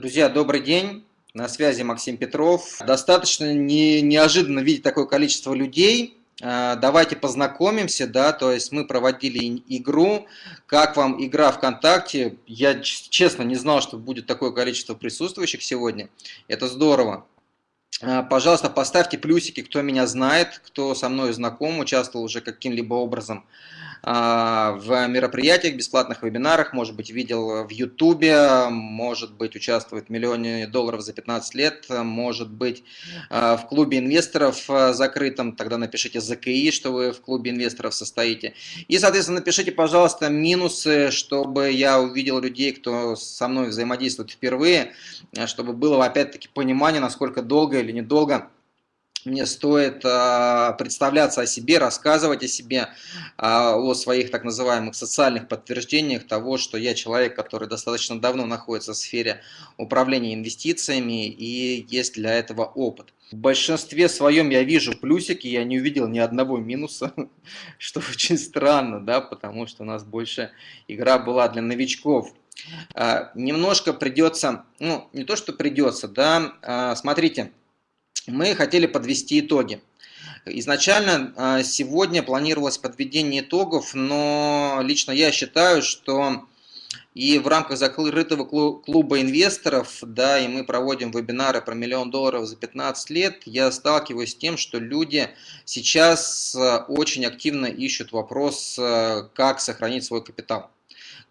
Друзья, добрый день. На связи Максим Петров. Достаточно не, неожиданно видеть такое количество людей. А, давайте познакомимся, да, то есть мы проводили игру. Как вам игра ВКонтакте? Я честно не знал, что будет такое количество присутствующих сегодня. Это здорово. А, пожалуйста, поставьте плюсики, кто меня знает, кто со мной знаком, участвовал уже каким-либо образом а, в мероприятиях, бесплатных вебинарах, может быть, видел в Ютубе, может быть, участвует в миллионе долларов за 15 лет, может быть, а, в клубе инвесторов закрытом, тогда напишите ЗКИ, что вы в клубе инвесторов состоите. И, соответственно, напишите, пожалуйста, минусы, чтобы я увидел людей, кто со мной взаимодействует впервые, чтобы было, опять-таки, понимание, насколько долго или недолго мне стоит э, представляться о себе, рассказывать о себе, э, о своих так называемых социальных подтверждениях того, что я человек, который достаточно давно находится в сфере управления инвестициями и есть для этого опыт. В большинстве своем я вижу плюсики, я не увидел ни одного минуса, что очень странно, да, потому что у нас больше игра была для новичков. Э, немножко придется, ну, не то, что придется, да, смотрите, мы хотели подвести итоги. Изначально а, сегодня планировалось подведение итогов, но лично я считаю, что и в рамках закрытого клуба инвесторов, да, и мы проводим вебинары про миллион долларов за 15 лет, я сталкиваюсь с тем, что люди сейчас а, очень активно ищут вопрос, а, как сохранить свой капитал.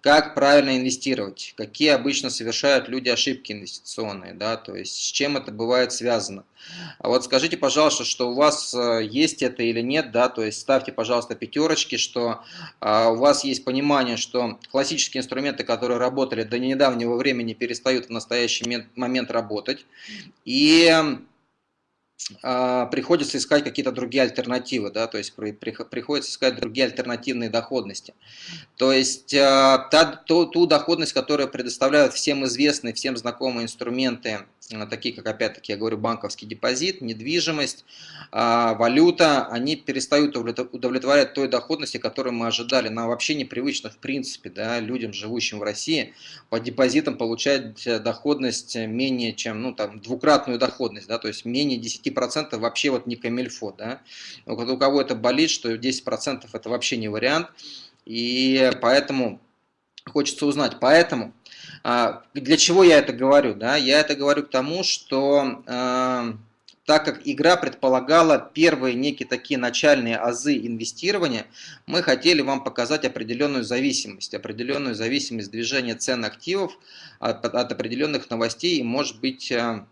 Как правильно инвестировать? Какие обычно совершают люди ошибки инвестиционные? Да? То есть с чем это бывает связано? А вот скажите, пожалуйста, что у вас э, есть это или нет, да, то есть ставьте, пожалуйста, пятерочки, что а, у вас есть понимание, что классические инструменты, которые работали до недавнего времени, перестают в настоящий момент работать. И приходится искать какие-то другие альтернативы, да, то есть при, при, приходится искать другие альтернативные доходности. То есть а, та, ту, ту доходность, которую предоставляют всем известные, всем знакомые инструменты, а, такие как, опять-таки, я говорю, банковский депозит, недвижимость, валюта, они перестают удовлетворять той доходности, которую мы ожидали. Нам вообще непривычно, в принципе, да, людям, живущим в России, по депозитам получать доходность менее чем, ну, там, двукратную доходность, да, то есть менее 10 10% вообще вот не камильфо, да. У кого это болит, что 10% это вообще не вариант, и поэтому хочется узнать. Поэтому а, для чего я это говорю? Да? Я это говорю к тому, что э, так как игра предполагала первые некие такие начальные азы инвестирования, мы хотели вам показать определенную зависимость, определенную зависимость движения цен активов от, от определенных новостей и, может быть, э,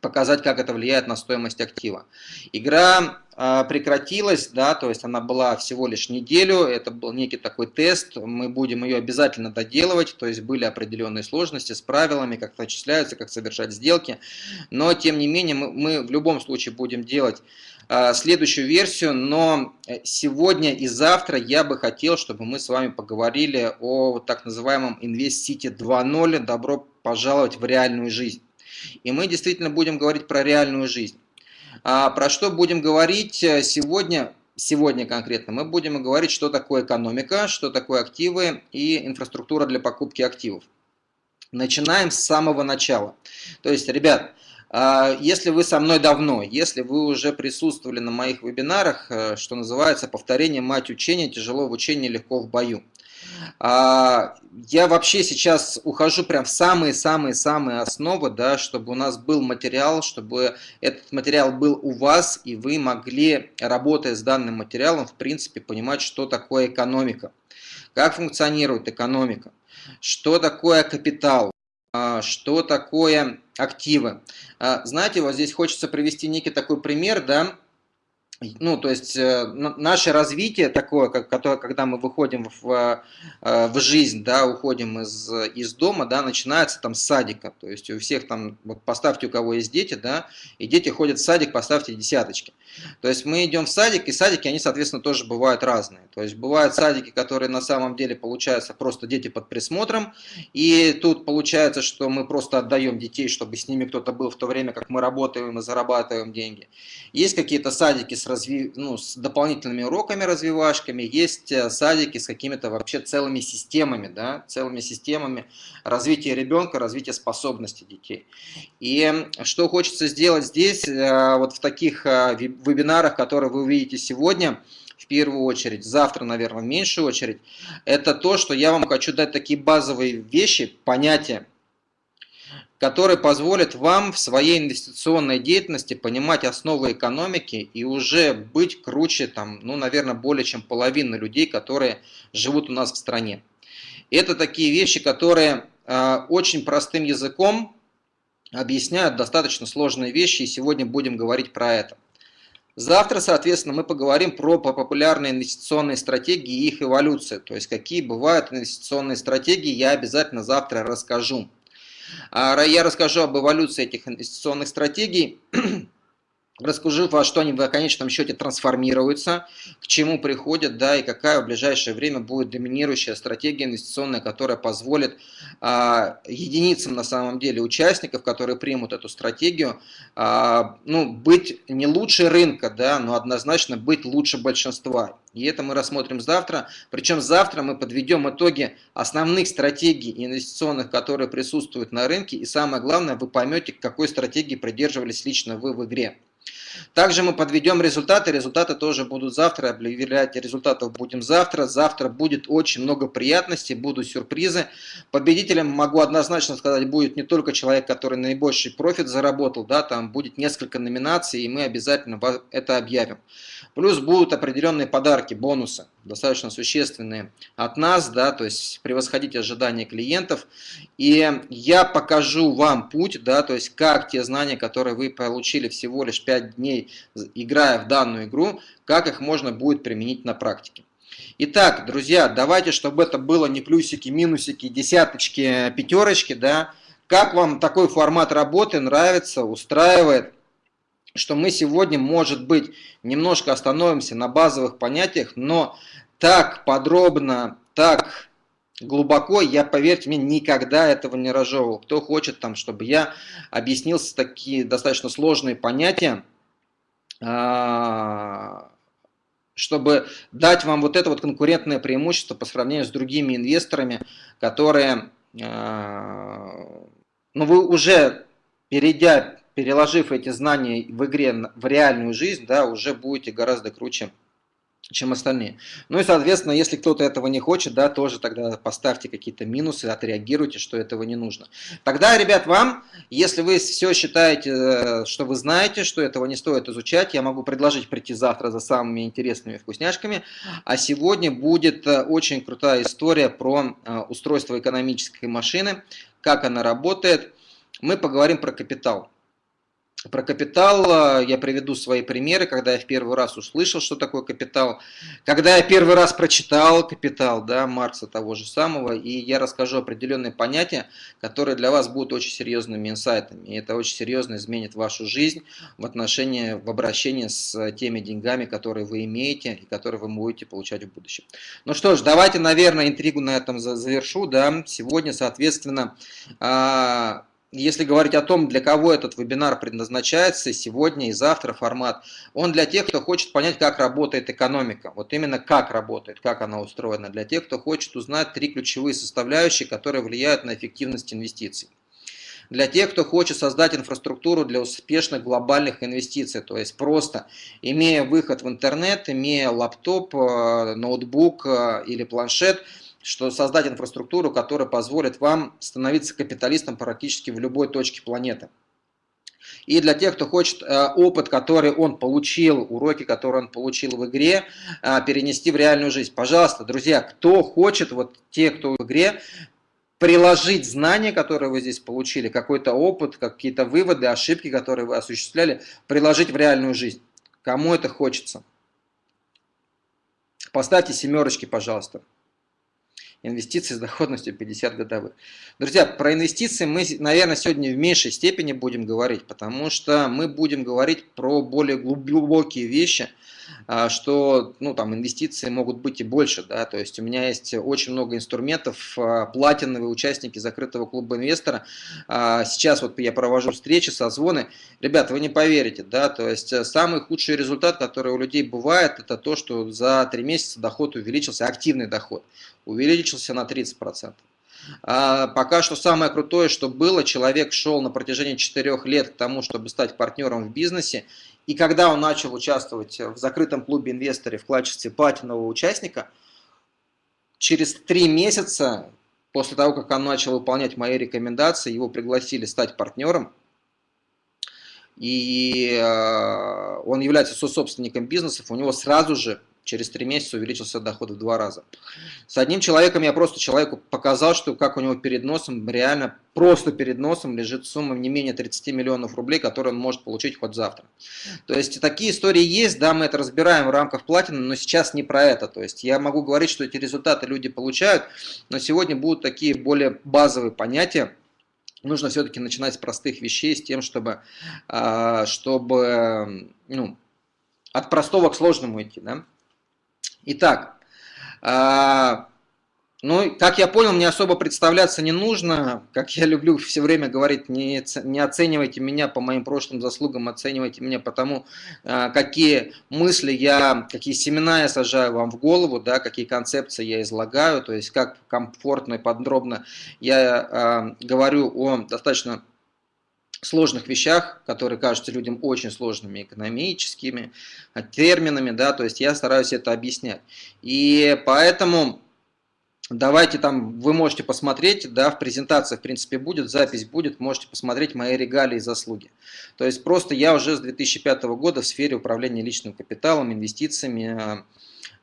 показать, как это влияет на стоимость актива. Игра прекратилась, да, то есть она была всего лишь неделю, это был некий такой тест, мы будем ее обязательно доделывать, то есть были определенные сложности с правилами, как это отчисляются, как совершать сделки, но тем не менее мы, мы в любом случае будем делать э, следующую версию, но сегодня и завтра я бы хотел, чтобы мы с вами поговорили о так называемом Invest City 2.0, добро пожаловать в реальную жизнь. И мы действительно будем говорить про реальную жизнь. А про что будем говорить э, сегодня? Сегодня конкретно мы будем говорить, что такое экономика, что такое активы и инфраструктура для покупки активов. Начинаем с самого начала. То есть, ребят, а, если вы со мной давно, если вы уже присутствовали на моих вебинарах, э, что называется повторение мать учения, тяжело в учении, легко в бою. А, я вообще сейчас ухожу прям в самые-самые-самые основы, да, чтобы у нас был материал, чтобы этот материал был у вас, и вы могли, работая с данным материалом, в принципе, понимать, что такое экономика, как функционирует экономика, что такое капитал, а, что такое активы. А, знаете, вот здесь хочется привести некий такой пример, да, ну, то есть э, наше развитие такое, как, которое, когда мы выходим в, э, в жизнь, да, уходим из, из дома, да, начинается там с садика. То есть у всех там, вот поставьте, у кого есть дети, да, и дети ходят в садик, поставьте десяточки. То есть мы идем в садик, и садики, они, соответственно, тоже бывают разные. То есть бывают садики, которые на самом деле получаются просто дети под присмотром, и тут получается, что мы просто отдаем детей, чтобы с ними кто-то был в то время, как мы работаем и зарабатываем деньги. Есть какие-то садики с, разви... ну, с дополнительными уроками, развивашками, есть э, садики с какими-то вообще целыми системами, да, целыми системами развития ребенка, развития способностей детей. И что хочется сделать здесь, э, вот в таких э, вебинарах, которые вы увидите сегодня, в первую очередь, завтра, наверное, в меньшую очередь, это то, что я вам хочу дать такие базовые вещи, понятия, которые позволят вам в своей инвестиционной деятельности понимать основы экономики и уже быть круче, там, ну, наверное, более чем половины людей, которые живут у нас в стране. Это такие вещи, которые э, очень простым языком объясняют достаточно сложные вещи, и сегодня будем говорить про это. Завтра, соответственно, мы поговорим про популярные инвестиционные стратегии и их эволюцию. То есть, какие бывают инвестиционные стратегии, я обязательно завтра расскажу. А, я расскажу об эволюции этих инвестиционных стратегий, расскажу, во что они в конечном счете трансформируются, к чему приходят, да, и какая в ближайшее время будет доминирующая стратегия инвестиционная, которая позволит а, единицам на самом деле участников, которые примут эту стратегию, а, ну, быть не лучше рынка, да, но однозначно быть лучше большинства. И это мы рассмотрим завтра. Причем завтра мы подведем итоги основных стратегий инвестиционных, которые присутствуют на рынке. И самое главное, вы поймете, какой стратегии придерживались лично вы в игре. Также мы подведем результаты, результаты тоже будут завтра, объявлять результатов будем завтра. Завтра будет очень много приятностей, будут сюрпризы. Победителем, могу однозначно сказать, будет не только человек, который наибольший профит заработал, да, там будет несколько номинаций, и мы обязательно это объявим. Плюс будут определенные подарки, бонусы, достаточно существенные от нас, да, то есть превосходить ожидания клиентов. И я покажу вам путь, да, то есть как те знания, которые вы получили всего лишь 5 дней, играя в данную игру, как их можно будет применить на практике. Итак, друзья, давайте, чтобы это было не плюсики, минусики, десяточки, пятерочки, да, как вам такой формат работы нравится, устраивает? Что мы сегодня, может быть, немножко остановимся на базовых понятиях, но так подробно, так глубоко, я, поверьте мне, никогда этого не разжевывал. Кто хочет, там, чтобы я объяснил такие достаточно сложные понятия, а, чтобы дать вам вот это вот конкурентное преимущество по сравнению с другими инвесторами, которые, а, ну вы уже, перейдя переложив эти знания в игре в реальную жизнь, да, уже будете гораздо круче, чем остальные. Ну и, соответственно, если кто-то этого не хочет, да, тоже тогда поставьте какие-то минусы, отреагируйте, что этого не нужно. Тогда, ребят, вам, если вы все считаете, э, что вы знаете, что этого не стоит изучать, я могу предложить прийти завтра за самыми интересными вкусняшками. А сегодня будет э, очень крутая история про э, устройство экономической машины, как она работает. Мы поговорим про капитал. Про капитал. Я приведу свои примеры, когда я в первый раз услышал, что такое капитал, когда я первый раз прочитал капитал, да, Маркса того же самого, и я расскажу определенные понятия, которые для вас будут очень серьезными инсайтами, и это очень серьезно изменит вашу жизнь в отношении, в обращении с теми деньгами, которые вы имеете и которые вы будете получать в будущем. Ну что ж, давайте, наверное, интригу на этом завершу, да, сегодня, соответственно, а, если говорить о том, для кого этот вебинар предназначается, сегодня и завтра формат, он для тех, кто хочет понять, как работает экономика. Вот именно как работает, как она устроена. Для тех, кто хочет узнать три ключевые составляющие, которые влияют на эффективность инвестиций. Для тех, кто хочет создать инфраструктуру для успешных глобальных инвестиций, то есть просто имея выход в интернет, имея лаптоп, э, ноутбук э, или планшет – что создать инфраструктуру, которая позволит вам становиться капиталистом практически в любой точке планеты. И для тех, кто хочет э, опыт, который он получил, уроки, которые он получил в игре, э, перенести в реальную жизнь. Пожалуйста, друзья, кто хочет, вот те, кто в игре, приложить знания, которые вы здесь получили, какой-то опыт, какие-то выводы, ошибки, которые вы осуществляли, приложить в реальную жизнь. Кому это хочется? Поставьте семерочки, пожалуйста. Инвестиции с доходностью 50 годовых. Друзья, про инвестиции мы, наверное, сегодня в меньшей степени будем говорить, потому что мы будем говорить про более глубокие вещи, что ну, там, инвестиции могут быть и больше. Да? То есть у меня есть очень много инструментов, а, платиновые участники закрытого клуба инвестора. А, сейчас вот я провожу встречи, созвоны. Ребята, вы не поверите, да, то есть э, самый худший результат, который у людей бывает, это то, что за три месяца доход увеличился, активный доход увеличился на 30%. А пока что самое крутое, что было, человек шел на протяжении 4 лет к тому, чтобы стать партнером в бизнесе, и когда он начал участвовать в закрытом клубе инвесторов в качестве платинового участника, через 3 месяца после того, как он начал выполнять мои рекомендации, его пригласили стать партнером, и э, он является сособственником бизнесов, у него сразу же через три месяца увеличился доход в два раза. С одним человеком я просто человеку показал, что как у него перед носом, реально просто перед носом лежит сумма не менее 30 миллионов рублей, которую он может получить хоть завтра. То есть такие истории есть, да, мы это разбираем в рамках платины, но сейчас не про это. То есть я могу говорить, что эти результаты люди получают, но сегодня будут такие более базовые понятия, нужно все-таки начинать с простых вещей, с тем, чтобы, а, чтобы ну, от простого к сложному идти. Да? Итак, а, ну, как я понял, мне особо представляться не нужно. Как я люблю все время говорить, не, не оценивайте меня по моим прошлым заслугам, оценивайте меня по тому, а, какие мысли я, какие семена я сажаю вам в голову, да, какие концепции я излагаю, то есть как комфортно и подробно я а, говорю о достаточно сложных вещах, которые кажутся людям очень сложными экономическими а, терминами, да, то есть я стараюсь это объяснять. И поэтому давайте там, вы можете посмотреть, да, в презентации, в принципе, будет, запись будет, можете посмотреть мои регалии и заслуги. То есть просто я уже с 2005 года в сфере управления личным капиталом, инвестициями, а,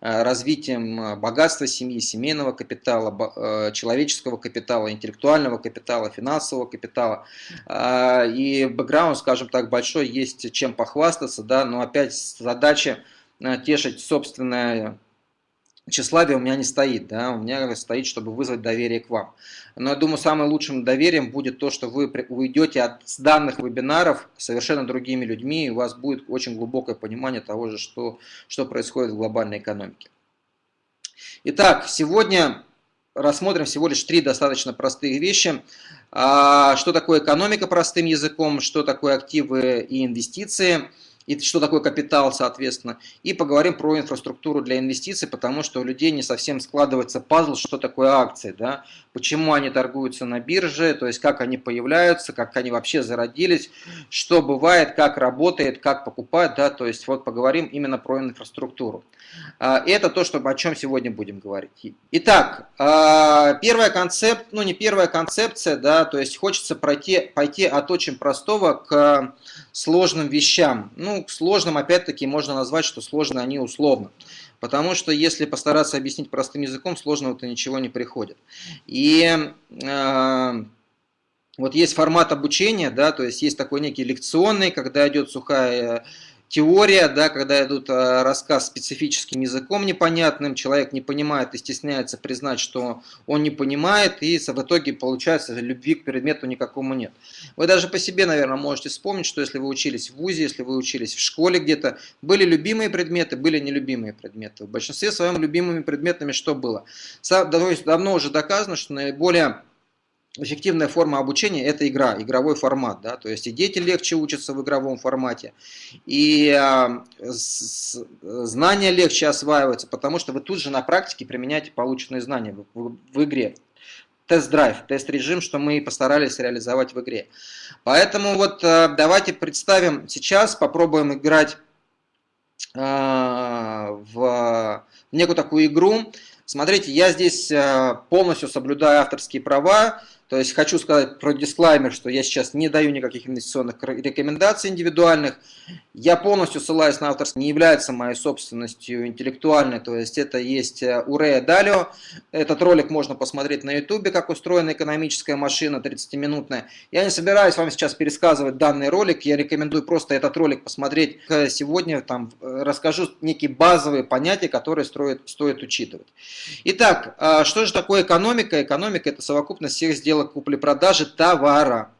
развитием э, богатства семьи, семейного капитала, э, человеческого капитала, интеллектуального капитала, финансового капитала. И бэкграунд, скажем так, большой, есть чем похвастаться, да, но опять задача тешить собственное тщеславие у меня не стоит, да, у меня стоит, чтобы вызвать доверие к вам. Но я думаю, самым лучшим доверием будет то, что вы уйдете от данных вебинаров совершенно другими людьми, и у вас будет очень глубокое понимание того же, что, что происходит в глобальной экономике. Итак, сегодня рассмотрим всего лишь три достаточно простые вещи. А, что такое экономика простым языком, что такое активы и инвестиции – и что такое капитал, соответственно. И поговорим про инфраструктуру для инвестиций, потому что у людей не совсем складывается пазл, что такое акции, да, почему они торгуются на бирже, то есть как они появляются, как они вообще зародились, что бывает, как работает, как покупать, да, то есть вот поговорим именно про инфраструктуру. А, это то, что, о чем сегодня будем говорить. Итак, а, первая концепция, ну не первая концепция, да, то есть хочется пройти, пойти от очень простого к сложным вещам. Ну, к сложным, опять-таки, можно назвать, что сложные они условно. Потому что если постараться объяснить простым языком, сложного-то ничего не приходит. И э, вот есть формат обучения, да, то есть есть такой некий лекционный, когда идет сухая теория, да, когда идут э, рассказ специфическим языком непонятным, человек не понимает и стесняется признать, что он не понимает, и в итоге получается любви к предмету никакому нет. Вы даже по себе, наверное, можете вспомнить, что если вы учились в ВУЗе, если вы учились в школе где-то, были любимые предметы, были нелюбимые предметы. В большинстве своем любимыми предметами что было? Давно уже доказано, что наиболее эффективная форма обучения – это игра, игровой формат. Да? То есть и дети легче учатся в игровом формате, и с, знания легче осваиваются, потому что вы тут же на практике применяете полученные знания в, в, в игре. Тест-драйв, тест-режим, что мы постарались реализовать в игре. Поэтому вот э, давайте представим сейчас, попробуем играть э, в некую такую игру. Смотрите, я здесь полностью соблюдаю авторские права, То есть хочу сказать про дисклаймер, что я сейчас не даю никаких инвестиционных рекомендаций индивидуальных. Я полностью ссылаюсь на авторство, не является моей собственностью интеллектуальной, то есть это есть э, Урея Далио. Этот ролик можно посмотреть на ютубе, как устроена экономическая машина 30-минутная. Я не собираюсь вам сейчас пересказывать данный ролик, я рекомендую просто этот ролик посмотреть. Сегодня там э, расскажу некие базовые понятия, которые стоит, стоит учитывать. Итак, а что же такое экономика? Экономика это совокупность всех сделок сделок купли-продажи товара.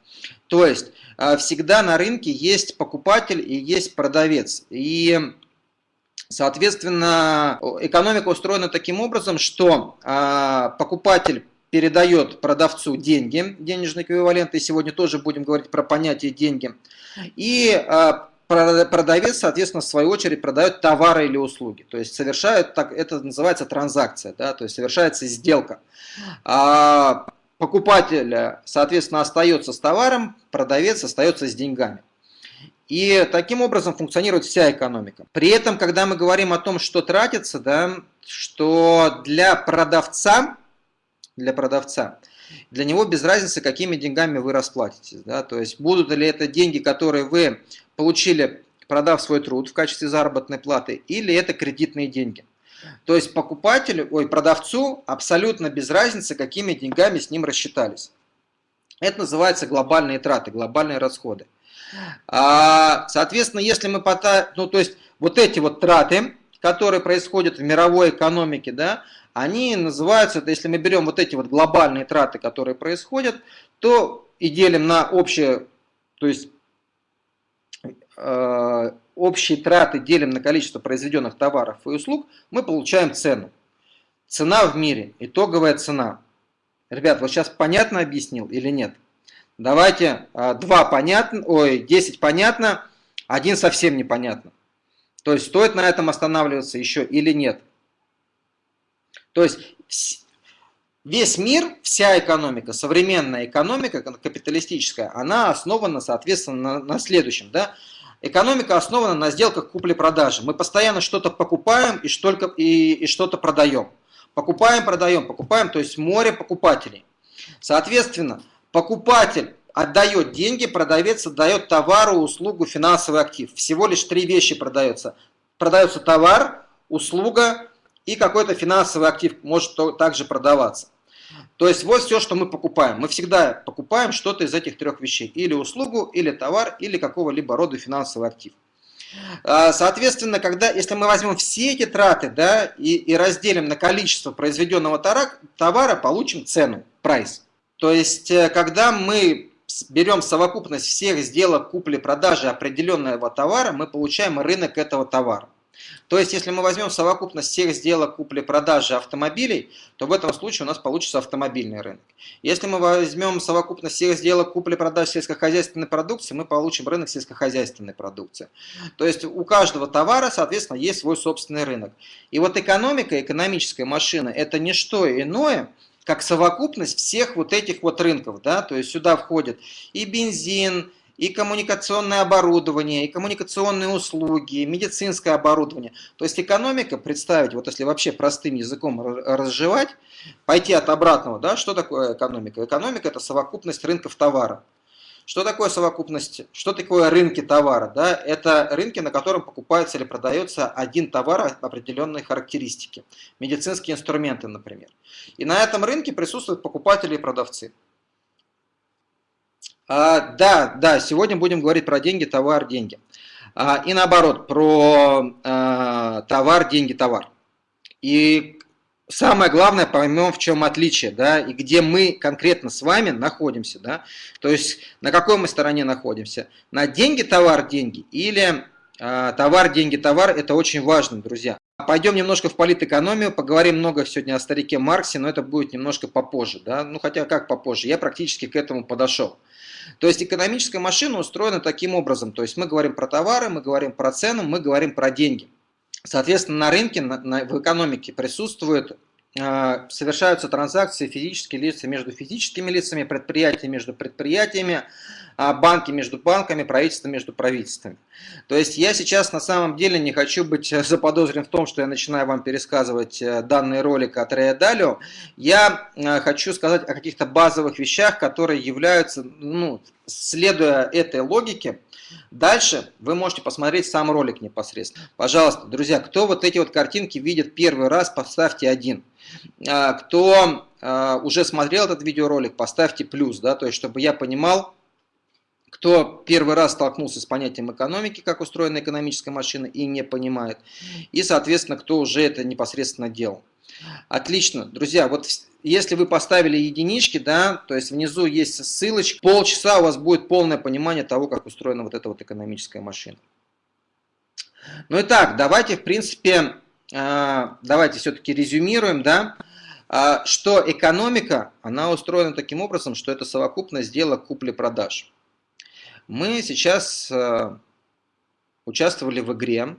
То есть а, всегда на рынке есть покупатель и есть продавец. И соответственно экономика устроена таким образом, что а, покупатель передает продавцу деньги, денежный эквивалент, и сегодня тоже будем говорить про понятие деньги. И а, продавец, соответственно, в свою очередь продает товары или услуги. То есть совершает, так, это называется транзакция, да, то есть совершается сделка покупатель, соответственно, остается с товаром, продавец остается с деньгами. И таким образом функционирует вся экономика. При этом, когда мы говорим о том, что тратится, да, что для продавца, для продавца, для него без разницы, какими деньгами вы расплатитесь. Да, то есть будут ли это деньги, которые вы получили, продав свой труд в качестве заработной платы, или это кредитные деньги. То есть покупателю, ой, продавцу абсолютно без разницы, какими деньгами с ним рассчитались. Это называется глобальные траты, глобальные расходы. А, соответственно, если мы пота... ну то есть вот эти вот траты, которые происходят в мировой экономике, да, они называются, если мы берем вот эти вот глобальные траты, которые происходят, то и делим на общее, то есть э, общие траты делим на количество произведенных товаров и услуг, мы получаем цену. Цена в мире, итоговая цена. Ребят, вот сейчас понятно объяснил или нет? Давайте а, два понятно, ой, 10 понятно, один совсем непонятно. То есть стоит на этом останавливаться еще или нет? То есть весь мир, вся экономика, современная экономика, капиталистическая, она основана, соответственно, на, на следующем. Да? Экономика основана на сделках купли-продажи. Мы постоянно что-то покупаем и что-то и, и что продаем. Покупаем, продаем, покупаем, то есть море покупателей. Соответственно, покупатель отдает деньги, продавец отдает товару, услугу, финансовый актив. Всего лишь три вещи продается. Продается товар, услуга и какой-то финансовый актив может также продаваться. То есть вот все, что мы покупаем. Мы всегда покупаем что-то из этих трех вещей. Или услугу, или товар, или какого-либо рода финансовый актив. А, соответственно, когда, если мы возьмем все эти траты да, и, и разделим на количество произведенного товара, получим цену, прайс. То есть, э, когда мы берем совокупность всех сделок купли-продажи определенного товара, мы получаем рынок этого товара. То есть, если мы возьмем совокупность всех сделок купли-продажи автомобилей, то в этом случае у нас получится автомобильный рынок. Если мы возьмем совокупность всех сделок купли-продажи сельскохозяйственной продукции, мы получим рынок сельскохозяйственной продукции. То есть, у каждого товара, соответственно, есть свой собственный рынок. И вот экономика, экономическая машина – это не что иное, как совокупность всех вот этих вот рынков. Да? То есть, сюда входит и бензин, и коммуникационное оборудование, и коммуникационные услуги, и медицинское оборудование. То есть экономика, представить, вот если вообще простым языком разжевать, пойти от обратного, да, что такое экономика? Экономика – это совокупность рынков товара. Что такое совокупность, что такое рынки товара? Да? Это рынки, на котором покупается или продается один товар определенной характеристики. Медицинские инструменты, например. И на этом рынке присутствуют покупатели и продавцы. А, да, да, сегодня будем говорить про деньги, товар, деньги. А, и наоборот, про а, товар, деньги, товар. И самое главное, поймем, в чем отличие, да, и где мы конкретно с вами находимся, да. То есть, на какой мы стороне находимся. На деньги, товар, деньги или товар, деньги, товар, это очень важно, друзья. Пойдем немножко в политэкономию, поговорим много сегодня о старике Марксе, но это будет немножко попозже, да, ну хотя как попозже, я практически к этому подошел. То есть экономическая машина устроена таким образом. То есть мы говорим про товары, мы говорим про цену, мы говорим про деньги. Соответственно, на рынке, на, на, в экономике присутствуют, э, совершаются транзакции физические лица между физическими лицами, предприятия между предприятиями, э, банки между банками, правительство между правительствами. То есть я сейчас на самом деле не хочу быть заподозрен в том, что я начинаю вам пересказывать э, данный ролик от Рея Далио. Я э, хочу сказать о каких-то базовых вещах, которые являются, ну, следуя этой логике, Дальше вы можете посмотреть сам ролик непосредственно. Пожалуйста, друзья, кто вот эти вот картинки видит первый раз, поставьте один. А, кто а, уже смотрел этот видеоролик, поставьте плюс, да, то есть чтобы я понимал, кто первый раз столкнулся с понятием экономики, как устроена экономическая машина и не понимает, и, соответственно, кто уже это непосредственно делал. Отлично, друзья, вот если вы поставили единички, да, то есть внизу есть ссылочка, полчаса у вас будет полное понимание того, как устроена вот эта вот экономическая машина. Ну и так, давайте, в принципе, а, давайте все-таки резюмируем, да, а, что экономика, она устроена таким образом, что это совокупность сделок купли-продаж. Мы сейчас э, участвовали в игре,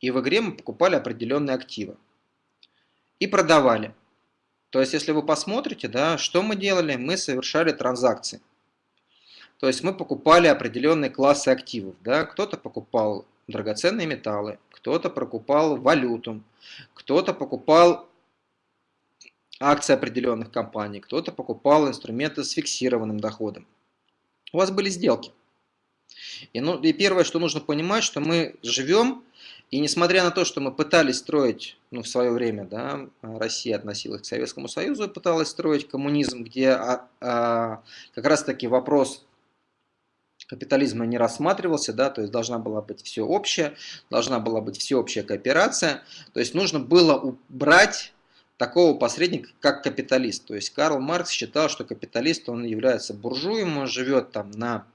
и в игре мы покупали определенные активы и продавали. То есть, если вы посмотрите, да, что мы делали, мы совершали транзакции. То есть, мы покупали определенные классы активов. Да? Кто-то покупал драгоценные металлы, кто-то покупал валюту, кто-то покупал акции определенных компаний, кто-то покупал инструменты с фиксированным доходом у вас были сделки. И, ну, и первое, что нужно понимать, что мы живем, и несмотря на то, что мы пытались строить, ну, в свое время, да, Россия относилась к Советскому Союзу и пыталась строить коммунизм, где а, а, как раз таки вопрос капитализма не рассматривался, да, то есть должна была быть все общее, должна была быть всеобщая кооперация, то есть нужно было убрать такого посредника, как капиталист. То есть Карл Маркс считал, что капиталист, он является буржуем, он живет там на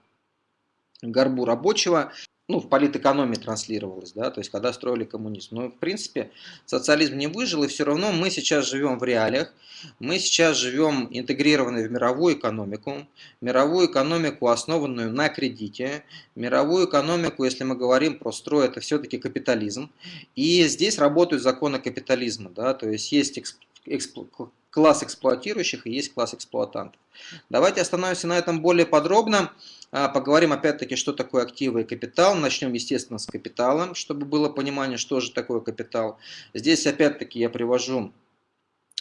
горбу рабочего, ну, в политэкономии транслировалось, да, то есть когда строили коммунизм. Но, в принципе, социализм не выжил, и все равно мы сейчас живем в реалиях, мы сейчас живем интегрированной в мировую экономику, мировую экономику, основанную на кредите, мировую экономику, если мы говорим про строй, это все-таки капитализм, и здесь работают законы капитализма, да, то есть есть класс эксплуатирующих и есть класс эксплуатантов. Давайте остановимся на этом более подробно. А, поговорим опять-таки, что такое активы и капитал. Начнем, естественно, с капитала, чтобы было понимание, что же такое капитал. Здесь опять-таки я привожу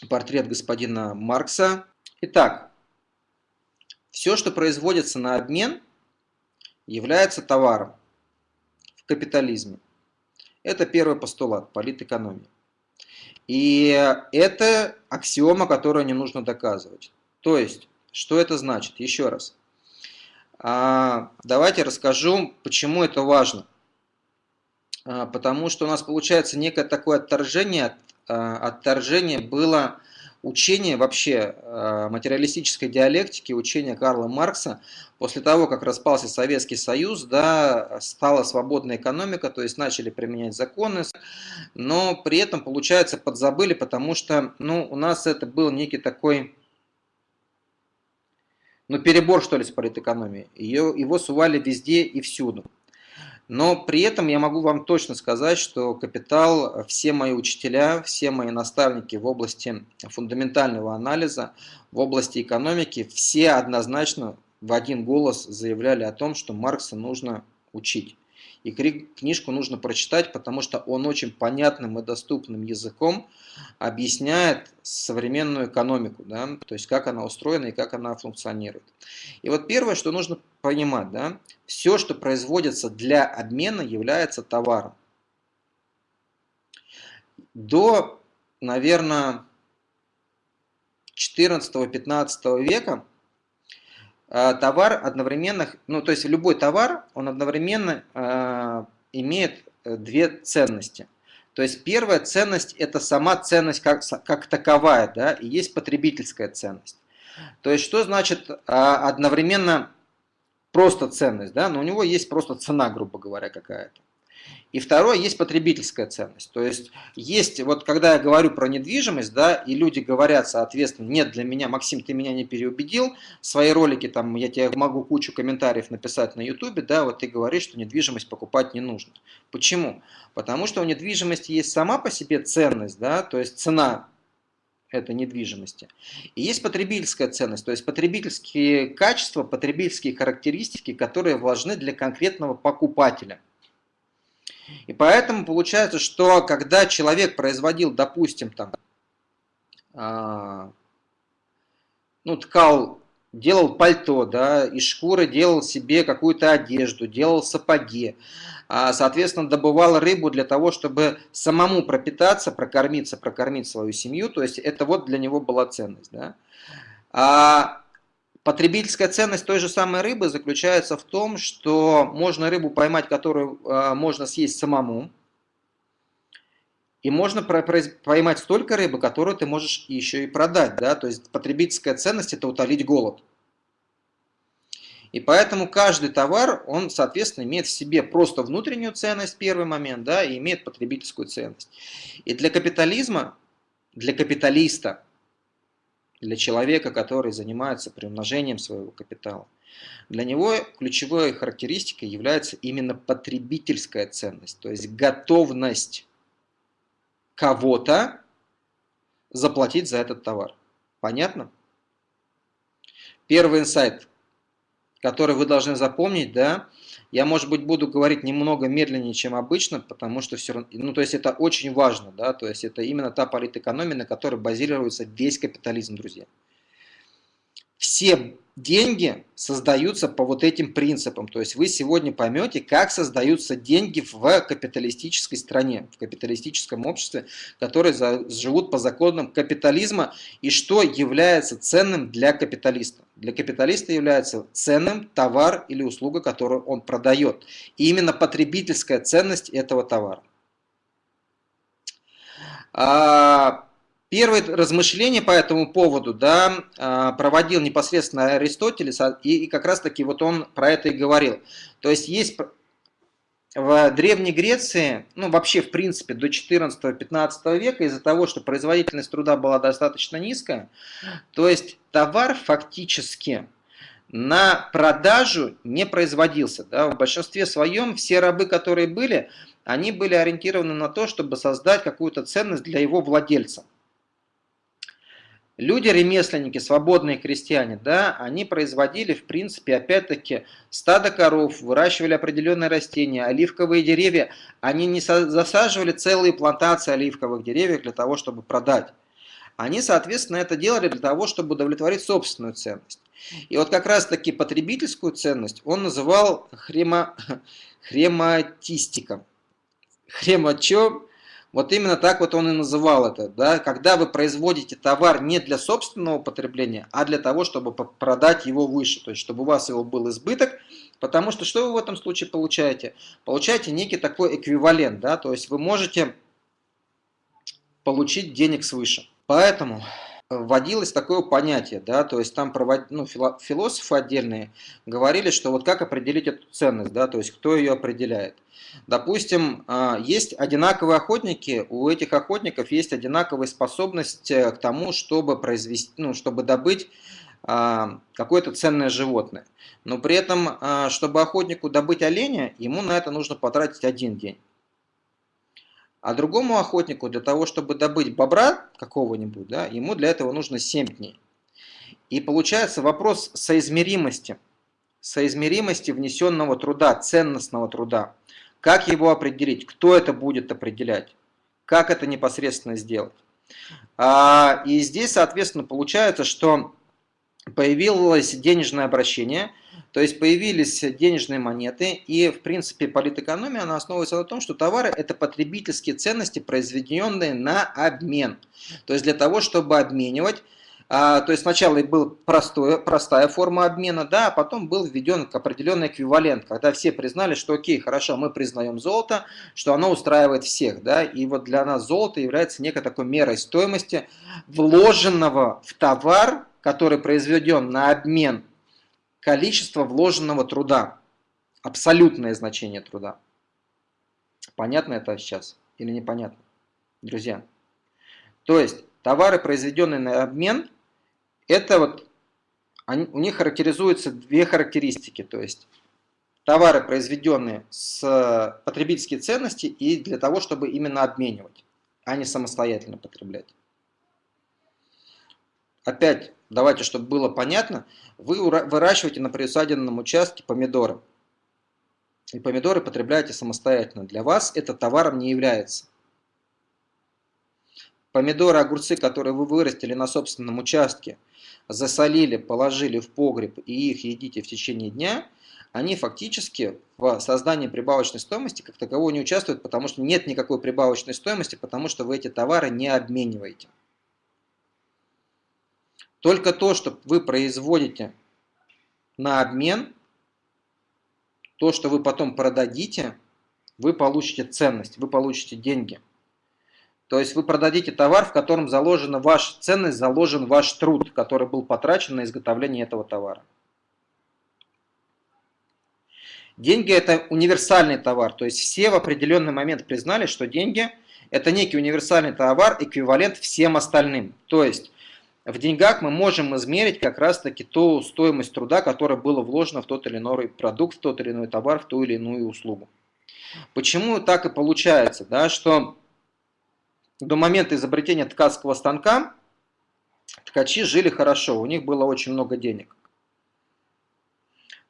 портрет господина Маркса. Итак, все, что производится на обмен, является товаром в капитализме. Это первый постулат политэкономии. И это аксиома, которую не нужно доказывать. То есть, что это значит? Еще раз. А, давайте расскажу, почему это важно. А, потому что у нас получается некое такое отторжение. А, отторжение было учение вообще материалистической диалектики, учение Карла Маркса, после того, как распался Советский Союз, да, стала свободная экономика, то есть начали применять законы, но при этом, получается, подзабыли, потому что ну, у нас это был некий такой ну, перебор, что ли, с политэкономией. Ее, его сували везде и всюду. Но при этом я могу вам точно сказать, что капитал, все мои учителя, все мои наставники в области фундаментального анализа, в области экономики, все однозначно в один голос заявляли о том, что Маркса нужно учить. И книжку нужно прочитать, потому что он очень понятным и доступным языком объясняет современную экономику, да, то есть как она устроена и как она функционирует. И вот первое, что нужно понимать, да, все, что производится для обмена, является товаром. До, наверное, 14-15 века товар одновременно, ну то есть любой товар, он одновременно э, имеет э, две ценности. То есть первая ценность это сама ценность как, как таковая, да, и есть потребительская ценность. То есть что значит одновременно просто ценность, да, но у него есть просто цена, грубо говоря, какая-то. И второе, есть потребительская ценность. То есть, есть, вот когда я говорю про недвижимость, да, и люди говорят, соответственно, нет, для меня, Максим, ты меня не переубедил, свои ролики, там, я тебе могу кучу комментариев написать на ютубе, да, вот ты говоришь, что недвижимость покупать не нужно. Почему? Потому что у недвижимости есть сама по себе ценность, да, то есть цена этой недвижимости. И есть потребительская ценность, то есть потребительские качества, потребительские характеристики, которые важны для конкретного покупателя. И поэтому получается, что когда человек производил, допустим, там, а, ну, ткал, делал пальто, да, из шкуры делал себе какую-то одежду, делал сапоги, а, соответственно, добывал рыбу для того, чтобы самому пропитаться, прокормиться, прокормить свою семью, то есть это вот для него была ценность, да. А потребительская ценность той же самой рыбы заключается в том, что можно рыбу поймать, которую а, можно съесть самому, и можно поймать столько рыбы, которую ты можешь еще и продать. Да? То есть потребительская ценность – это утолить голод. И поэтому каждый товар, он, соответственно, имеет в себе просто внутреннюю ценность, первый момент, да, и имеет потребительскую ценность. И для капитализма, для капиталиста, для человека, который занимается приумножением своего капитала, для него ключевой характеристикой является именно потребительская ценность, то есть готовность кого-то заплатить за этот товар. Понятно? Первый инсайт, который вы должны запомнить, да, я, может быть, буду говорить немного медленнее, чем обычно, потому что все равно, ну, то есть это очень важно, да, то есть это именно та политэкономия, на которой базируется весь капитализм, друзья. Все деньги создаются по вот этим принципам. То есть вы сегодня поймете, как создаются деньги в капиталистической стране, в капиталистическом обществе, которые живут по законам капитализма и что является ценным для капиталиста. Для капиталиста является ценным товар или услуга, которую он продает. И именно потребительская ценность этого товара. А, Первые размышления по этому поводу да, а, проводил непосредственно Аристотель, и как раз таки вот он про это и говорил. То есть есть в Древней Греции, ну вообще в принципе до 14-15 века, из-за того, что производительность труда была достаточно низкая, то есть товар фактически на продажу не производился. Да? В большинстве своем все рабы, которые были, они были ориентированы на то, чтобы создать какую-то ценность для его владельца. Люди, ремесленники, свободные крестьяне, да, они производили, в принципе, опять-таки, стадо коров, выращивали определенные растения, оливковые деревья. Они не засаживали целые плантации оливковых деревьев для того, чтобы продать. Они, соответственно, это делали для того, чтобы удовлетворить собственную ценность. И вот как раз-таки потребительскую ценность он называл хрема... хрематистиком. Хрема что? Вот именно так вот он и называл это. Да? Когда вы производите товар не для собственного потребления, а для того, чтобы продать его выше. То есть, чтобы у вас его был избыток. Потому что что вы в этом случае получаете? Получаете некий такой эквивалент. Да? То есть, вы можете получить денег свыше. Поэтому вводилось такое понятие, да, то есть там провод... ну, философы отдельные говорили, что вот как определить эту ценность, да, то есть кто ее определяет. Допустим, а, есть одинаковые охотники, у этих охотников есть одинаковая способность э, к тому, чтобы произвести, ну, чтобы добыть а, какое-то ценное животное. Но при этом, а, чтобы охотнику добыть оленя, ему на это нужно потратить один день. А другому охотнику для того, чтобы добыть бобра какого-нибудь, да, ему для этого нужно 7 дней. И получается вопрос соизмеримости, соизмеримости внесенного труда, ценностного труда. Как его определить? Кто это будет определять? Как это непосредственно сделать? А, и здесь, соответственно, получается, что появилось денежное обращение – то есть появились денежные монеты, и в принципе политэкономия она основывается на том, что товары это потребительские ценности, произведенные на обмен. То есть для того, чтобы обменивать, а, то есть сначала был простой, простая форма обмена, да, а потом был введен определенный эквивалент, когда все признали, что окей, хорошо, мы признаем золото, что оно устраивает всех, да, и вот для нас золото является некой такой мерой стоимости вложенного в товар, который произведен на обмен количество вложенного труда, абсолютное значение труда. Понятно это сейчас или непонятно, друзья? То есть товары, произведенные на обмен, это вот они, у них характеризуются две характеристики, то есть товары, произведенные с потребительские ценности и для того, чтобы именно обменивать, а не самостоятельно потреблять. Опять, давайте, чтобы было понятно, вы выращиваете на приусадебном участке помидоры. И помидоры потребляете самостоятельно. Для вас это товаром не является. Помидоры, огурцы, которые вы вырастили на собственном участке, засолили, положили в погреб и их едите в течение дня, они фактически в создании прибавочной стоимости как такового не участвуют, потому что нет никакой прибавочной стоимости, потому что вы эти товары не обмениваете. Только то, что вы производите на обмен, то, что вы потом продадите, вы получите ценность, вы получите деньги. То есть вы продадите товар, в котором заложена ваша ценность, заложен ваш труд, который был потрачен на изготовление этого товара. Деньги это универсальный товар, то есть все в определенный момент признали, что деньги это некий универсальный товар, эквивалент всем остальным. То есть в деньгах мы можем измерить как раз таки ту стоимость труда, которая была вложена в тот или иной продукт, в тот или иной товар, в ту или иную услугу. Почему так и получается, да, что до момента изобретения ткацкого станка ткачи жили хорошо, у них было очень много денег.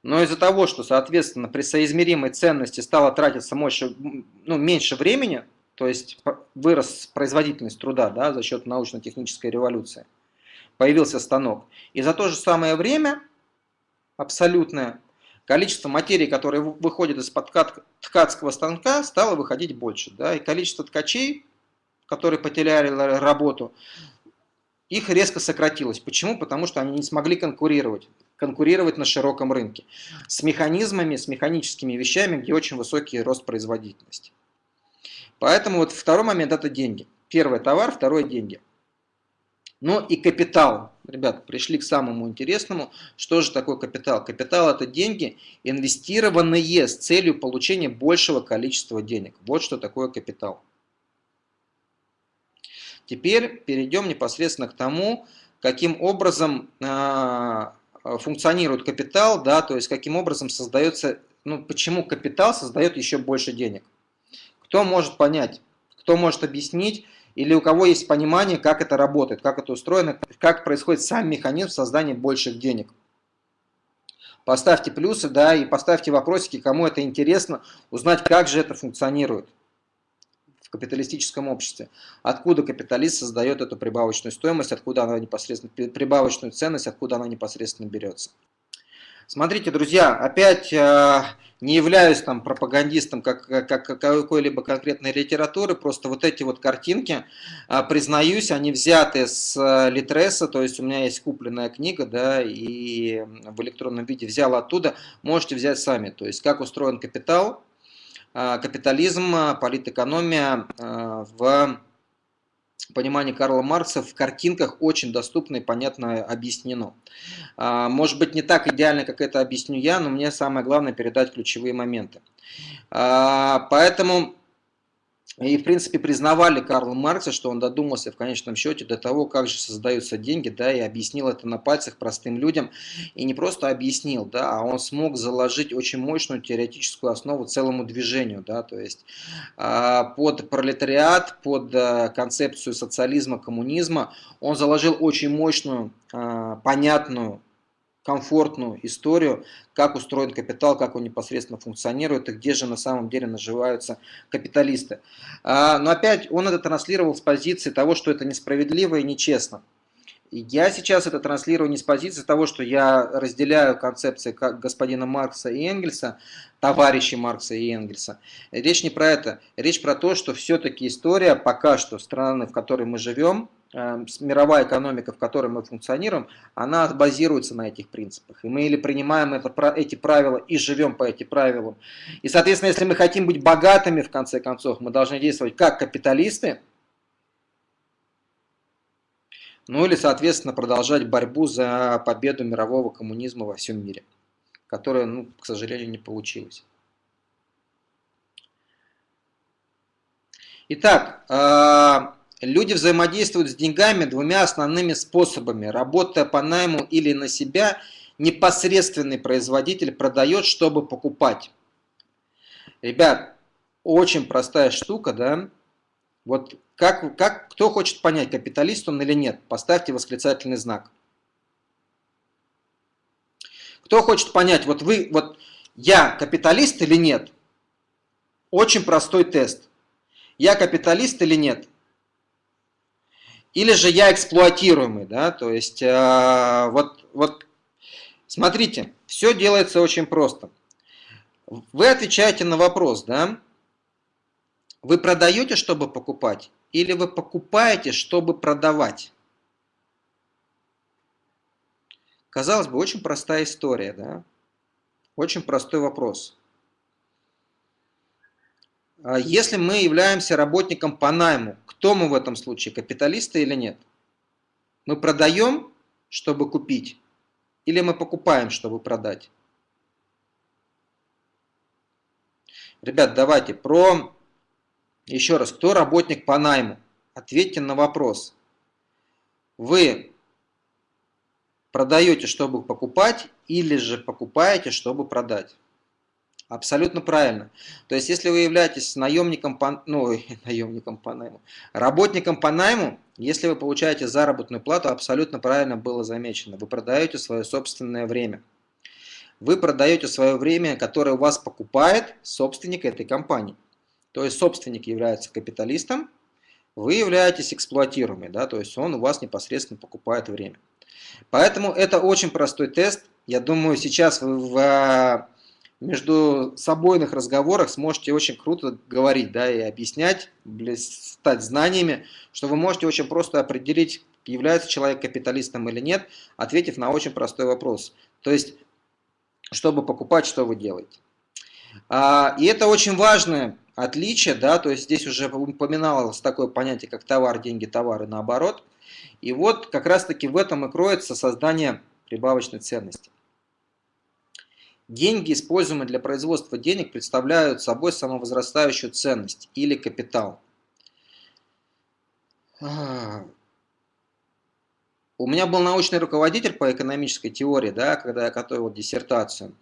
Но из-за того, что, соответственно, при соизмеримой ценности стало тратиться больше, ну, меньше времени, то есть вырос производительность труда да, за счет научно-технической революции, появился станок. И за то же самое время абсолютное количество материи, которое выходит из-под ткацкого станка, стало выходить больше. Да, и количество ткачей, которые потеряли работу, их резко сократилось. Почему? Потому что они не смогли конкурировать конкурировать на широком рынке с механизмами, с механическими вещами, где очень высокий рост производительности. Поэтому вот второй момент это деньги. Первый товар, второй деньги. Ну и капитал. Ребят, пришли к самому интересному. Что же такое капитал? Капитал это деньги, инвестированные с целью получения большего количества денег. Вот что такое капитал. Теперь перейдем непосредственно к тому, каким образом а, функционирует капитал, да, то есть каким образом создается, ну почему капитал создает еще больше денег. Кто может понять, кто может объяснить, или у кого есть понимание, как это работает, как это устроено, как происходит сам механизм создания больших денег. Поставьте плюсы, да, и поставьте вопросики, кому это интересно, узнать, как же это функционирует в капиталистическом обществе. Откуда капиталист создает эту прибавочную стоимость, откуда она непосредственно, прибавочную ценность, откуда она непосредственно берется. Смотрите, друзья, опять э, не являюсь там пропагандистом как, как, какой-либо конкретной литературы, просто вот эти вот картинки, э, признаюсь, они взяты с э, Литреса, то есть у меня есть купленная книга, да, и в электронном виде взял оттуда, можете взять сами, то есть как устроен капитал, Э, капитализм, э, политэкономия э, в понимании Карла Маркса в картинках очень доступно и понятно объяснено. Может быть не так идеально, как это объясню я, но мне самое главное передать ключевые моменты. Поэтому и, в принципе, признавали Карла Маркса, что он додумался в конечном счете до того, как же создаются деньги, да, и объяснил это на пальцах простым людям. И не просто объяснил, да, а он смог заложить очень мощную теоретическую основу целому движению, да, то есть а, под пролетариат, под а, концепцию социализма, коммунизма он заложил очень мощную, а, понятную комфортную историю, как устроен капитал, как он непосредственно функционирует и где же на самом деле наживаются капиталисты. А, но опять он это транслировал с позиции того, что это несправедливо и нечестно. Я сейчас это транслирую не с позиции того, что я разделяю концепции господина Маркса и Энгельса, товарищей Маркса и Энгельса. Речь не про это. Речь про то, что все-таки история пока что страны, в которой мы живем, мировая экономика, в которой мы функционируем, она базируется на этих принципах. И мы или принимаем это, эти правила и живем по этим правилам. И, соответственно, если мы хотим быть богатыми, в конце концов, мы должны действовать как капиталисты, ну или, соответственно, продолжать борьбу за победу мирового коммунизма во всем мире, которая, ну, к сожалению, не получилась. Итак, э, Люди взаимодействуют с деньгами двумя основными способами. Работая по найму или на себя, непосредственный производитель продает, чтобы покупать. Ребят, очень простая штука, да? Вот как, как, кто хочет понять, капиталист он или нет, поставьте восклицательный знак. Кто хочет понять, вот вы, вот я капиталист или нет? Очень простой тест. Я капиталист или нет? Или же я эксплуатируемый, да, то есть э, вот, вот смотрите, все делается очень просто. Вы отвечаете на вопрос, да, вы продаете, чтобы покупать, или вы покупаете, чтобы продавать? Казалось бы, очень простая история, да? Очень простой вопрос. А если мы являемся работником по найму, кто мы в этом случае, капиталисты или нет? Мы продаем, чтобы купить, или мы покупаем, чтобы продать? Ребят, давайте про... Еще раз, кто работник по найму? Ответьте на вопрос. Вы продаете, чтобы покупать, или же покупаете, чтобы продать? Абсолютно правильно. То есть, если вы являетесь наемником по, ну, наемником по найму, работником по найму, если вы получаете заработную плату, абсолютно правильно было замечено. Вы продаете свое собственное время. Вы продаете свое время, которое у вас покупает собственник этой компании. То есть, собственник является капиталистом, вы являетесь эксплуатируемым, да, то есть он у вас непосредственно покупает время. Поэтому это очень простой тест. Я думаю, сейчас вы в между собойных разговорах сможете очень круто говорить, да, и объяснять, стать знаниями, что вы можете очень просто определить, является человек капиталистом или нет, ответив на очень простой вопрос. То есть, чтобы покупать, что вы делаете. А, и это очень важное отличие, да, то есть здесь уже упоминалось такое понятие, как товар, деньги, товары, наоборот. И вот как раз таки в этом и кроется создание прибавочной ценности. Деньги, используемые для производства денег, представляют собой самовозрастающую ценность или капитал. У меня был научный руководитель по экономической теории, да, когда я готовил диссертацию.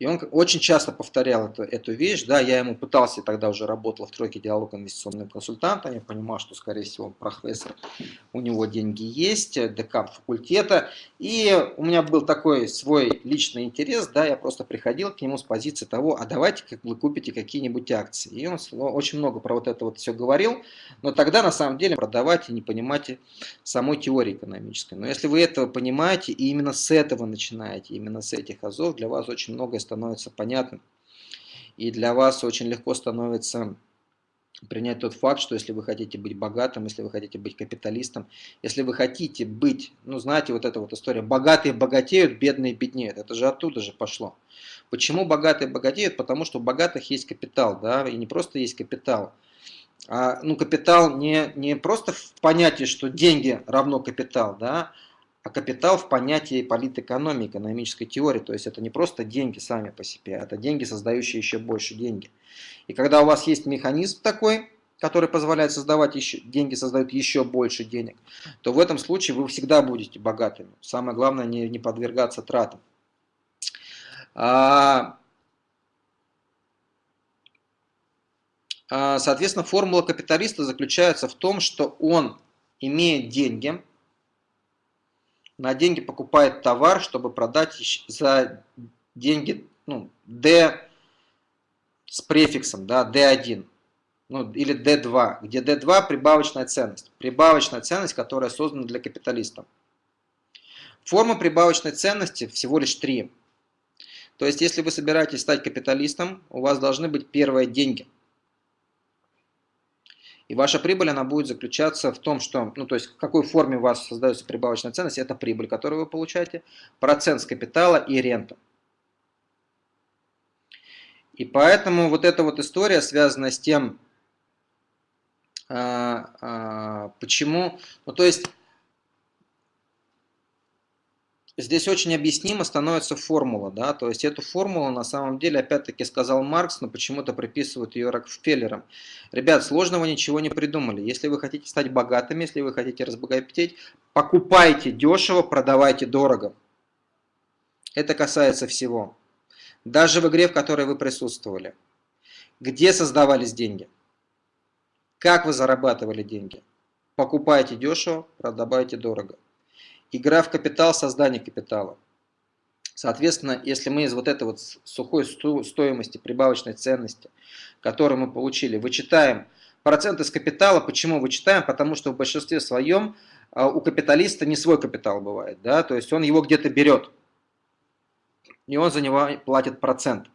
И он очень часто повторял эту, эту вещь, да, я ему пытался, тогда уже работал в тройке диалог инвестиционным консультантом, я понимал, что, скорее всего, он профессор, у него деньги есть, декан факультета, и у меня был такой свой личный интерес, да, я просто приходил к нему с позиции того, а давайте как вы купите какие-нибудь акции. И он очень много про вот это вот все говорил, но тогда, на самом деле, продавать и не понимаете самой теории экономической. Но если вы этого понимаете, и именно с этого начинаете, именно с этих азов, для вас очень многое становится понятным. И для вас очень легко становится принять тот факт, что если вы хотите быть богатым, если вы хотите быть капиталистом, если вы хотите быть, ну знаете, вот эта вот история, богатые богатеют, бедные беднеют, это же оттуда же пошло. Почему богатые богатеют? Потому что у богатых есть капитал, да, и не просто есть капитал, а, ну капитал не, не просто в понятии, что деньги равно капитал, да, а капитал в понятии политэкономии, экономической теории. То есть это не просто деньги сами по себе, это деньги, создающие еще больше деньги. И когда у вас есть механизм такой, который позволяет создавать еще, деньги создают еще больше денег, то в этом случае вы всегда будете богатыми. Самое главное не, не подвергаться тратам. А, а, соответственно, формула капиталиста заключается в том, что он имеет деньги, на деньги покупает товар, чтобы продать за деньги ну, D с префиксом, да, D1 ну, или D2, где D2 прибавочная ценность. Прибавочная ценность, которая создана для капиталистов. Форма прибавочной ценности всего лишь три. То есть, если вы собираетесь стать капиталистом, у вас должны быть первые деньги – и ваша прибыль, она будет заключаться в том, что, ну то есть в какой форме у вас создается прибавочная ценность, это прибыль, которую вы получаете, процент с капитала и рента. И поэтому вот эта вот история связана с тем, а, а, почему, ну то есть Здесь очень объяснимо становится формула, да, то есть эту формулу на самом деле, опять-таки сказал Маркс, но почему-то приписывают ее Рокфеллерам. Ребят, сложного ничего не придумали. Если вы хотите стать богатыми, если вы хотите разбогатеть, покупайте дешево, продавайте дорого. Это касается всего. Даже в игре, в которой вы присутствовали. Где создавались деньги? Как вы зарабатывали деньги? Покупайте дешево, продавайте дорого. Игра в капитал, создание капитала. Соответственно, если мы из вот этой вот сухой стоимости, прибавочной ценности, которую мы получили, вычитаем проценты с капитала, почему вычитаем? Потому что в большинстве своем а, у капиталиста не свой капитал бывает, да, то есть он его где-то берет, и он за него платит процент.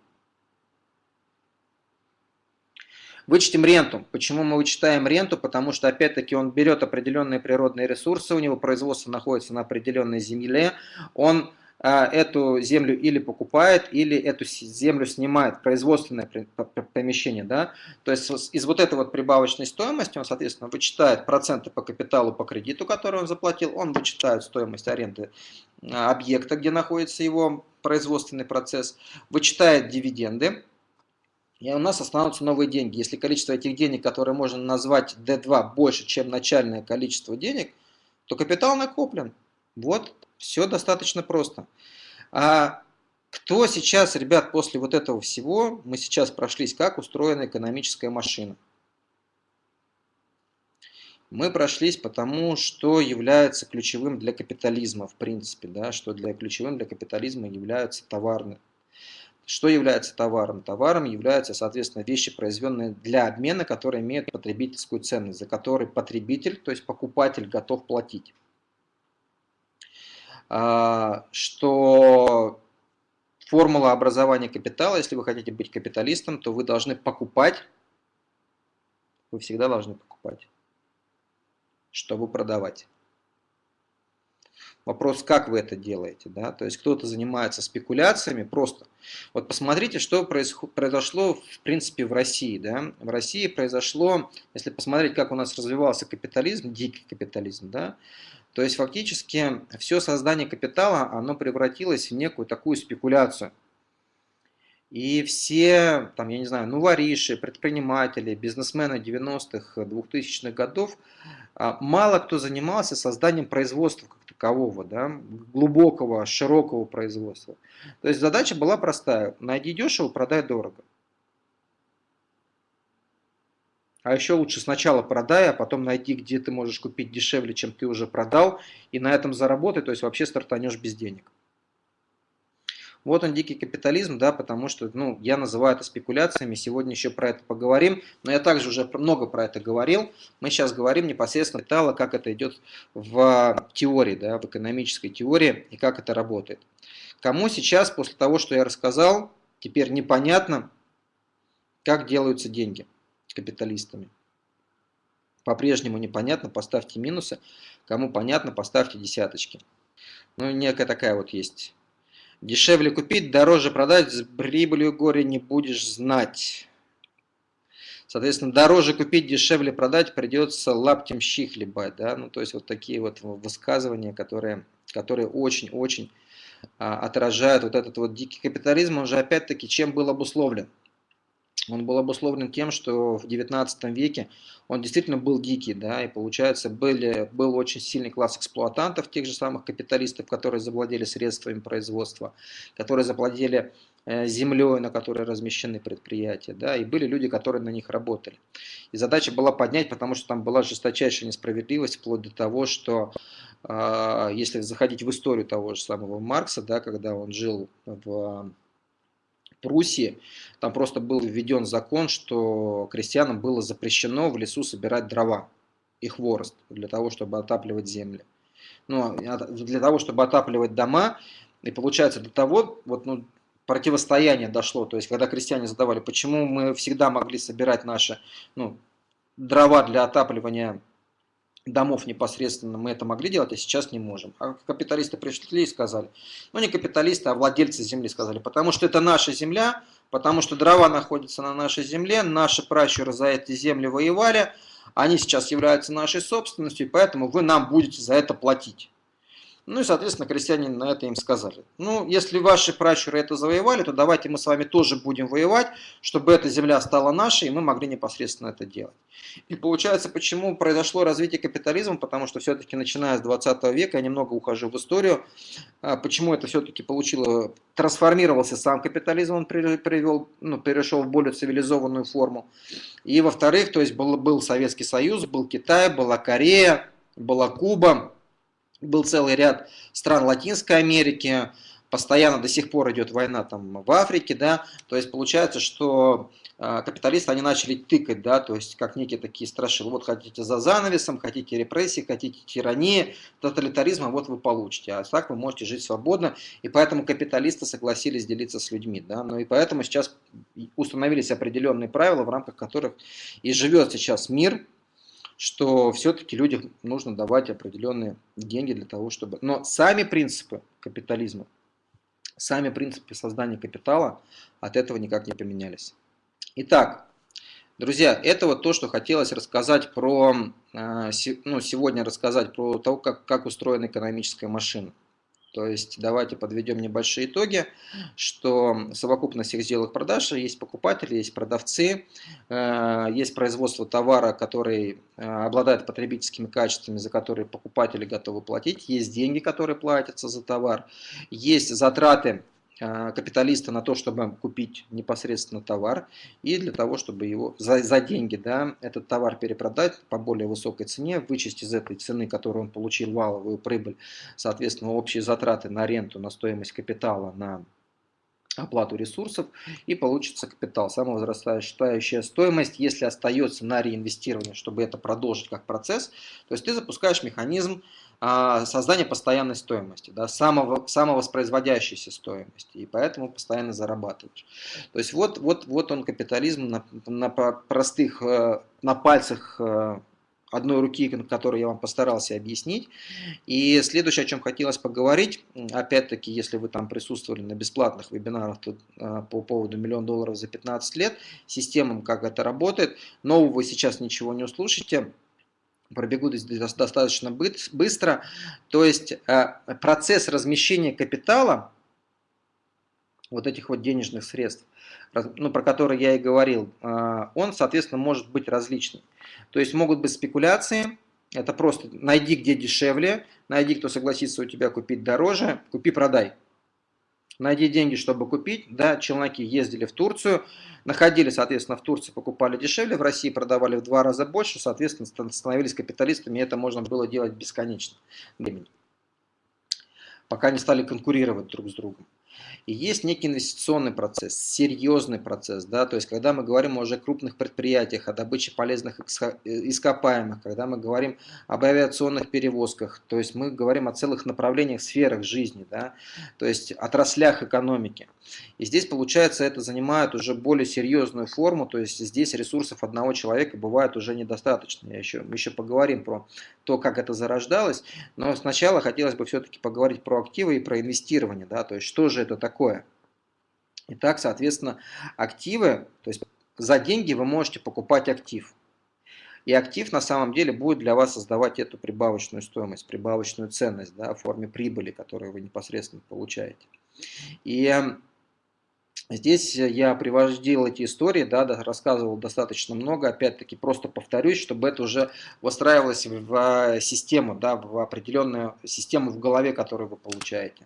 Вычтем ренту. Почему мы вычитаем ренту? Потому что, опять-таки, он берет определенные природные ресурсы, у него производство находится на определенной земле, он а, эту землю или покупает, или эту землю снимает, производственное помещение. Да? То есть из вот этой вот прибавочной стоимости он, соответственно, вычитает проценты по капиталу, по кредиту, который он заплатил, он вычитает стоимость аренды а, объекта, где находится его производственный процесс, вычитает дивиденды, и у нас останутся новые деньги. Если количество этих денег, которые можно назвать D2, больше, чем начальное количество денег, то капитал накоплен. Вот, все достаточно просто. А кто сейчас, ребят, после вот этого всего, мы сейчас прошлись, как устроена экономическая машина. Мы прошлись потому, что является ключевым для капитализма, в принципе, да, что для ключевым для капитализма являются товарные что является товаром? Товаром являются, соответственно, вещи, произведенные для обмена, которые имеют потребительскую ценность, за которые потребитель, то есть покупатель, готов платить. А, что формула образования капитала, если вы хотите быть капиталистом, то вы должны покупать, вы всегда должны покупать, чтобы продавать. Вопрос, как вы это делаете, да, то есть кто-то занимается спекуляциями просто. Вот посмотрите, что произошло в принципе в России, да, в России произошло, если посмотреть, как у нас развивался капитализм, дикий капитализм, да, то есть фактически все создание капитала, оно превратилось в некую такую спекуляцию. И все, там, я не знаю, ну, вориши, предприниматели, бизнесмены 90-х, 2000-х годов, а, мало кто занимался созданием производства как такового, да, глубокого, широкого производства. То есть задача была простая. Найди дешево, продай дорого. А еще лучше сначала продай, а потом найди, где ты можешь купить дешевле, чем ты уже продал, и на этом заработай, то есть вообще стартанешь без денег. Вот он дикий капитализм, да, потому что, ну, я называю это спекуляциями, сегодня еще про это поговорим, но я также уже много про это говорил. Мы сейчас говорим непосредственно детально, как это идет в теории, да, в экономической теории и как это работает. Кому сейчас, после того, что я рассказал, теперь непонятно, как делаются деньги капиталистами. По-прежнему непонятно, поставьте минусы. Кому понятно, поставьте десяточки. Ну, некая такая вот есть Дешевле купить, дороже продать, с прибылью горе не будешь знать. Соответственно, дороже купить, дешевле продать, придется лаптем щи хлебать. Да? Ну, то есть вот такие вот высказывания, которые которые очень-очень а, отражают вот этот вот дикий капитализм. Он же опять-таки чем был обусловлен? Он был обусловлен тем, что в 19 веке он действительно был дикий, да, и получается были, был очень сильный класс эксплуатантов, тех же самых капиталистов, которые завладели средствами производства, которые завладели э, землей, на которой размещены предприятия, да, и были люди, которые на них работали. И задача была поднять, потому что там была жесточайшая несправедливость, вплоть до того, что э, если заходить в историю того же самого Маркса, да, когда он жил в Пруссии, там просто был введен закон, что крестьянам было запрещено в лесу собирать дрова и хворост для того, чтобы отапливать земли. Ну, а для того, чтобы отапливать дома, и получается до того, вот, ну, противостояние дошло, то есть когда крестьяне задавали, почему мы всегда могли собирать наши ну, дрова для отапливания домов непосредственно мы это могли делать, а сейчас не можем. А капиталисты пришли и сказали, ну не капиталисты, а владельцы земли сказали, потому что это наша земля, потому что дрова находятся на нашей земле, наши пращуры за эти земли воевали, они сейчас являются нашей собственностью, поэтому вы нам будете за это платить. Ну и, соответственно, крестьяне на это им сказали. Ну, если ваши пращуры это завоевали, то давайте мы с вами тоже будем воевать, чтобы эта земля стала нашей, и мы могли непосредственно это делать. И получается, почему произошло развитие капитализма, потому что все-таки начиная с 20 века, я немного ухожу в историю, а, почему это все-таки получило, трансформировался сам капитализм, он привел, ну, перешел в более цивилизованную форму. И во-вторых, то есть был, был Советский Союз, был Китай, была Корея, была Куба, был целый ряд стран Латинской Америки, постоянно до сих пор идет война там в Африке, да, то есть получается, что э, капиталисты, они начали тыкать, да, то есть как некие такие страшилы, вот хотите за занавесом, хотите репрессии, хотите тирании, тоталитаризма, вот вы получите, а так вы можете жить свободно, и поэтому капиталисты согласились делиться с людьми, да, ну и поэтому сейчас установились определенные правила, в рамках которых и живет сейчас мир, что все-таки людям нужно давать определенные деньги для того, чтобы... Но сами принципы капитализма, сами принципы создания капитала от этого никак не поменялись. Итак, друзья, это вот то, что хотелось рассказать про... Э, ну, сегодня рассказать про то, как, как устроена экономическая машина. То есть давайте подведем небольшие итоги, что совокупность всех сделок продаж, есть покупатели, есть продавцы, э, есть производство товара, который э, обладает потребительскими качествами, за которые покупатели готовы платить, есть деньги, которые платятся за товар, есть затраты капиталиста на то, чтобы купить непосредственно товар и для того, чтобы его за, за деньги да, этот товар перепродать по более высокой цене, вычесть из этой цены, которую он получил валовую прибыль, соответственно, общие затраты на ренту, на стоимость капитала, на оплату ресурсов и получится капитал, самовозрастающая стоимость, если остается на реинвестирование, чтобы это продолжить как процесс, то есть ты запускаешь механизм а, создания постоянной стоимости, да, самого, самовоспроизводящейся стоимости, и поэтому постоянно зарабатываешь. То есть вот, вот, вот он капитализм на, на простых, э, на пальцах э, одной руки, которую я вам постарался объяснить. И следующее, о чем хотелось поговорить, опять-таки, если вы там присутствовали на бесплатных вебинарах то, а, по поводу миллион долларов за 15 лет, системам, как это работает, нового вы сейчас ничего не услышите, пробегу здесь достаточно быстро. То есть э, процесс размещения капитала, вот этих вот денежных средств, ну, про которые я и говорил, э, он, соответственно, может быть различный. То есть могут быть спекуляции, это просто найди где дешевле, найди кто согласится у тебя купить дороже, купи-продай. Найди деньги, чтобы купить. Да, челноки ездили в Турцию, находили, соответственно, в Турции покупали дешевле, в России продавали в два раза больше, соответственно, становились капиталистами, и это можно было делать бесконечно времени, пока не стали конкурировать друг с другом. И есть некий инвестиционный процесс, серьезный процесс, да, то есть когда мы говорим уже о крупных предприятиях, о добыче полезных ископаемых, когда мы говорим об авиационных перевозках, то есть мы говорим о целых направлениях, сферах жизни, да, то есть отраслях экономики. И здесь, получается, это занимает уже более серьезную форму, то есть здесь ресурсов одного человека бывает уже недостаточно. Я еще, мы еще поговорим про то, как это зарождалось, но сначала хотелось бы все-таки поговорить про активы и про инвестирование, да, то есть что же это такое. Итак, соответственно, активы, то есть за деньги вы можете покупать актив. И актив на самом деле будет для вас создавать эту прибавочную стоимость, прибавочную ценность да, в форме прибыли, которую вы непосредственно получаете. И Здесь я приводил эти истории, да, рассказывал достаточно много, опять-таки просто повторюсь, чтобы это уже выстраивалось в систему, да, в определенную систему в голове, которую вы получаете.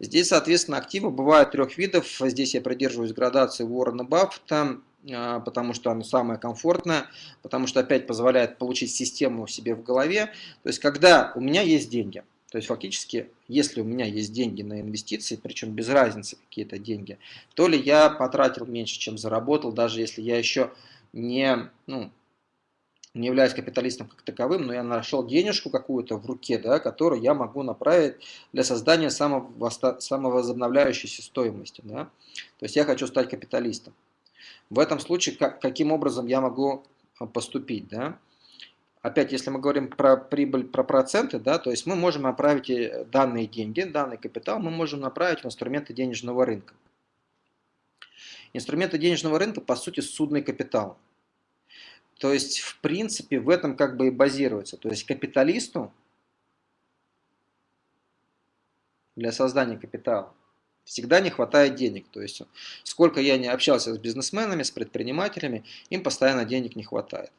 Здесь, соответственно, активы бывают трех видов. Здесь я придерживаюсь градации Уоррена Баффета, а, потому что оно самое комфортное, потому что опять позволяет получить систему себе в голове. То есть, когда у меня есть деньги, то есть фактически, если у меня есть деньги на инвестиции, причем без разницы какие-то деньги, то ли я потратил меньше, чем заработал, даже если я еще не, ну, не являюсь капиталистом как таковым, но я нашел денежку какую-то в руке, да, которую я могу направить для создания самовозобновляющейся стоимости. Да. То есть я хочу стать капиталистом. В этом случае как, каким образом я могу а, поступить? Да? Опять, если мы говорим про прибыль, про проценты, да, то есть мы можем направить э, данные деньги, данный капитал, мы можем направить в инструменты денежного рынка. Инструменты денежного рынка, по сути, судный капитал. То есть, в принципе, в этом как бы и базируется. То есть, капиталисту для создания капитала. Всегда не хватает денег. То есть, сколько я не общался с бизнесменами, с предпринимателями, им постоянно денег не хватает.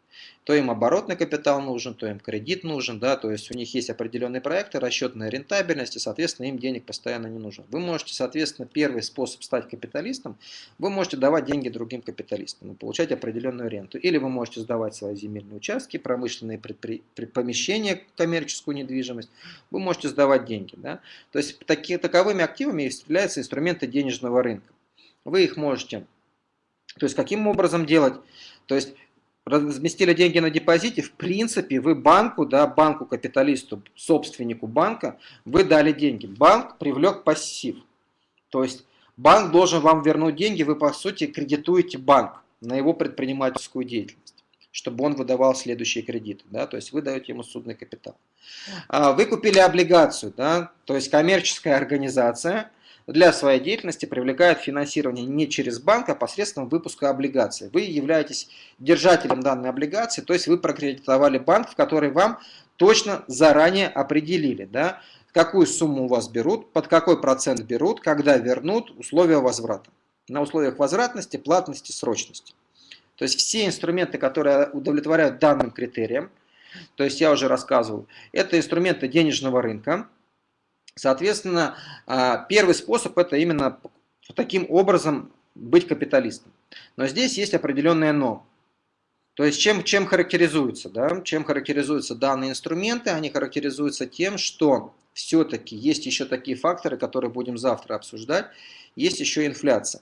То им оборотный капитал нужен, то им кредит нужен, да, то есть у них есть определенные проекты, расчетная рентабельность, и, соответственно, им денег постоянно не нужно. Вы можете, соответственно, первый способ стать капиталистом, вы можете давать деньги другим капиталистам получать определенную ренту. Или вы можете сдавать свои земельные участки, промышленные помещения, коммерческую недвижимость, вы можете сдавать деньги. Да? То есть такие, таковыми активами являются инструменты денежного рынка. Вы их можете, то есть каким образом делать? То есть разместили деньги на депозите, в принципе, вы банку, да, банку-капиталисту, собственнику банка, вы дали деньги. Банк привлек пассив. То есть банк должен вам вернуть деньги, вы, по сути, кредитуете банк на его предпринимательскую деятельность, чтобы он выдавал следующие кредиты. Да, то есть вы даете ему судный капитал. А, вы купили облигацию, да, то есть коммерческая организация – для своей деятельности привлекает финансирование не через банк, а посредством выпуска облигаций. Вы являетесь держателем данной облигации, то есть вы прокредитовали банк, в который вам точно заранее определили, да, какую сумму у вас берут, под какой процент берут, когда вернут, условия возврата. На условиях возвратности, платности, срочности. То есть все инструменты, которые удовлетворяют данным критериям, то есть я уже рассказывал, это инструменты денежного рынка, Соответственно, а, первый способ это именно таким образом быть капиталистом. Но здесь есть определенное но. То есть чем, чем характеризуются? Да? Чем характеризуются данные инструменты? Они характеризуются тем, что все-таки есть еще такие факторы, которые будем завтра обсуждать. Есть еще инфляция.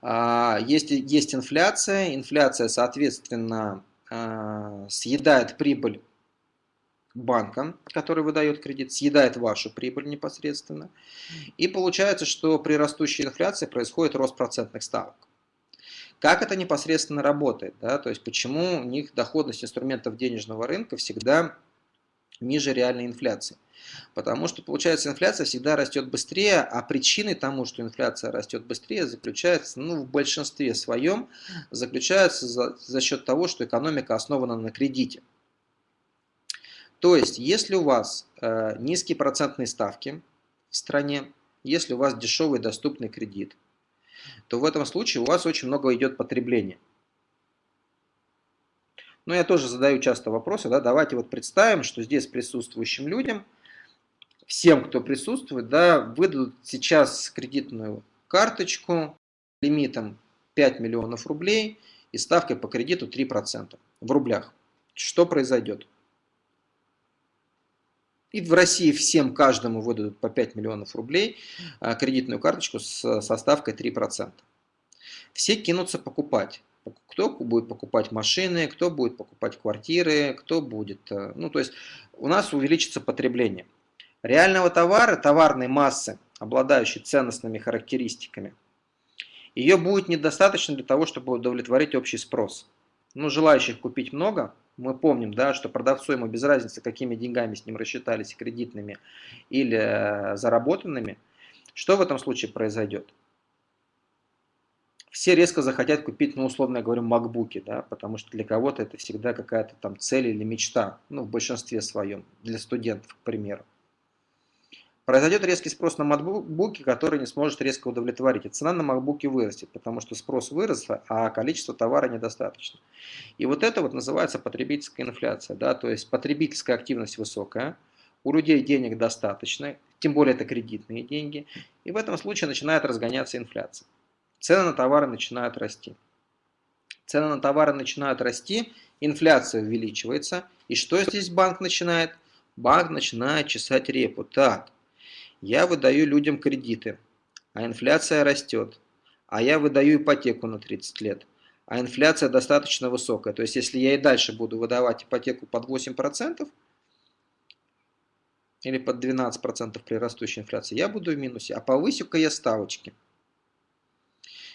А, есть, есть инфляция. Инфляция, соответственно, а, съедает прибыль банка, который выдает кредит, съедает вашу прибыль непосредственно. И получается, что при растущей инфляции происходит рост процентных ставок. Как это непосредственно работает? Да? То есть почему у них доходность инструментов денежного рынка всегда ниже реальной инфляции? Потому что, получается, инфляция всегда растет быстрее, а причиной тому, что инфляция растет быстрее, заключается, ну, в большинстве своем, заключается за, за счет того, что экономика основана на кредите. То есть, если у вас э, низкие процентные ставки в стране, если у вас дешевый доступный кредит, то в этом случае у вас очень много идет потребления. Но я тоже задаю часто вопросы, да, давайте вот представим, что здесь присутствующим людям, всем, кто присутствует, да, выдадут сейчас кредитную карточку лимитом 5 миллионов рублей и ставкой по кредиту 3% в рублях. Что произойдет? И в России всем, каждому выдадут по 5 миллионов рублей а, кредитную карточку с, со ставкой 3%. Все кинутся покупать. Кто будет покупать машины, кто будет покупать квартиры, кто будет... Э, ну, то есть у нас увеличится потребление. Реального товара, товарной массы, обладающей ценностными характеристиками, ее будет недостаточно для того, чтобы удовлетворить общий спрос. Ну, желающих купить много, мы помним, да, что продавцу ему без разницы, какими деньгами с ним рассчитались, кредитными или э, заработанными, что в этом случае произойдет? Все резко захотят купить, ну, условно я говорю, макбуки, да, потому что для кого-то это всегда какая-то там цель или мечта, ну, в большинстве своем, для студентов, к примеру. Произойдет резкий спрос на макбуки, который не сможет резко удовлетворить. И цена на макбуки вырастет, потому что спрос вырос, а количество товара недостаточно. И вот это вот называется потребительская инфляция. Да? То есть потребительская активность высокая, у людей денег достаточно, тем более это кредитные деньги. И в этом случае начинает разгоняться инфляция. Цены на товары начинают расти. Цены на товары начинают расти, инфляция увеличивается. И что здесь банк начинает? Банк начинает чесать репу. Так, я выдаю людям кредиты, а инфляция растет. А я выдаю ипотеку на 30 лет, а инфляция достаточно высокая. То есть, если я и дальше буду выдавать ипотеку под 8% или под 12% при растущей инфляции, я буду в минусе. А повысю-ка я ставочки.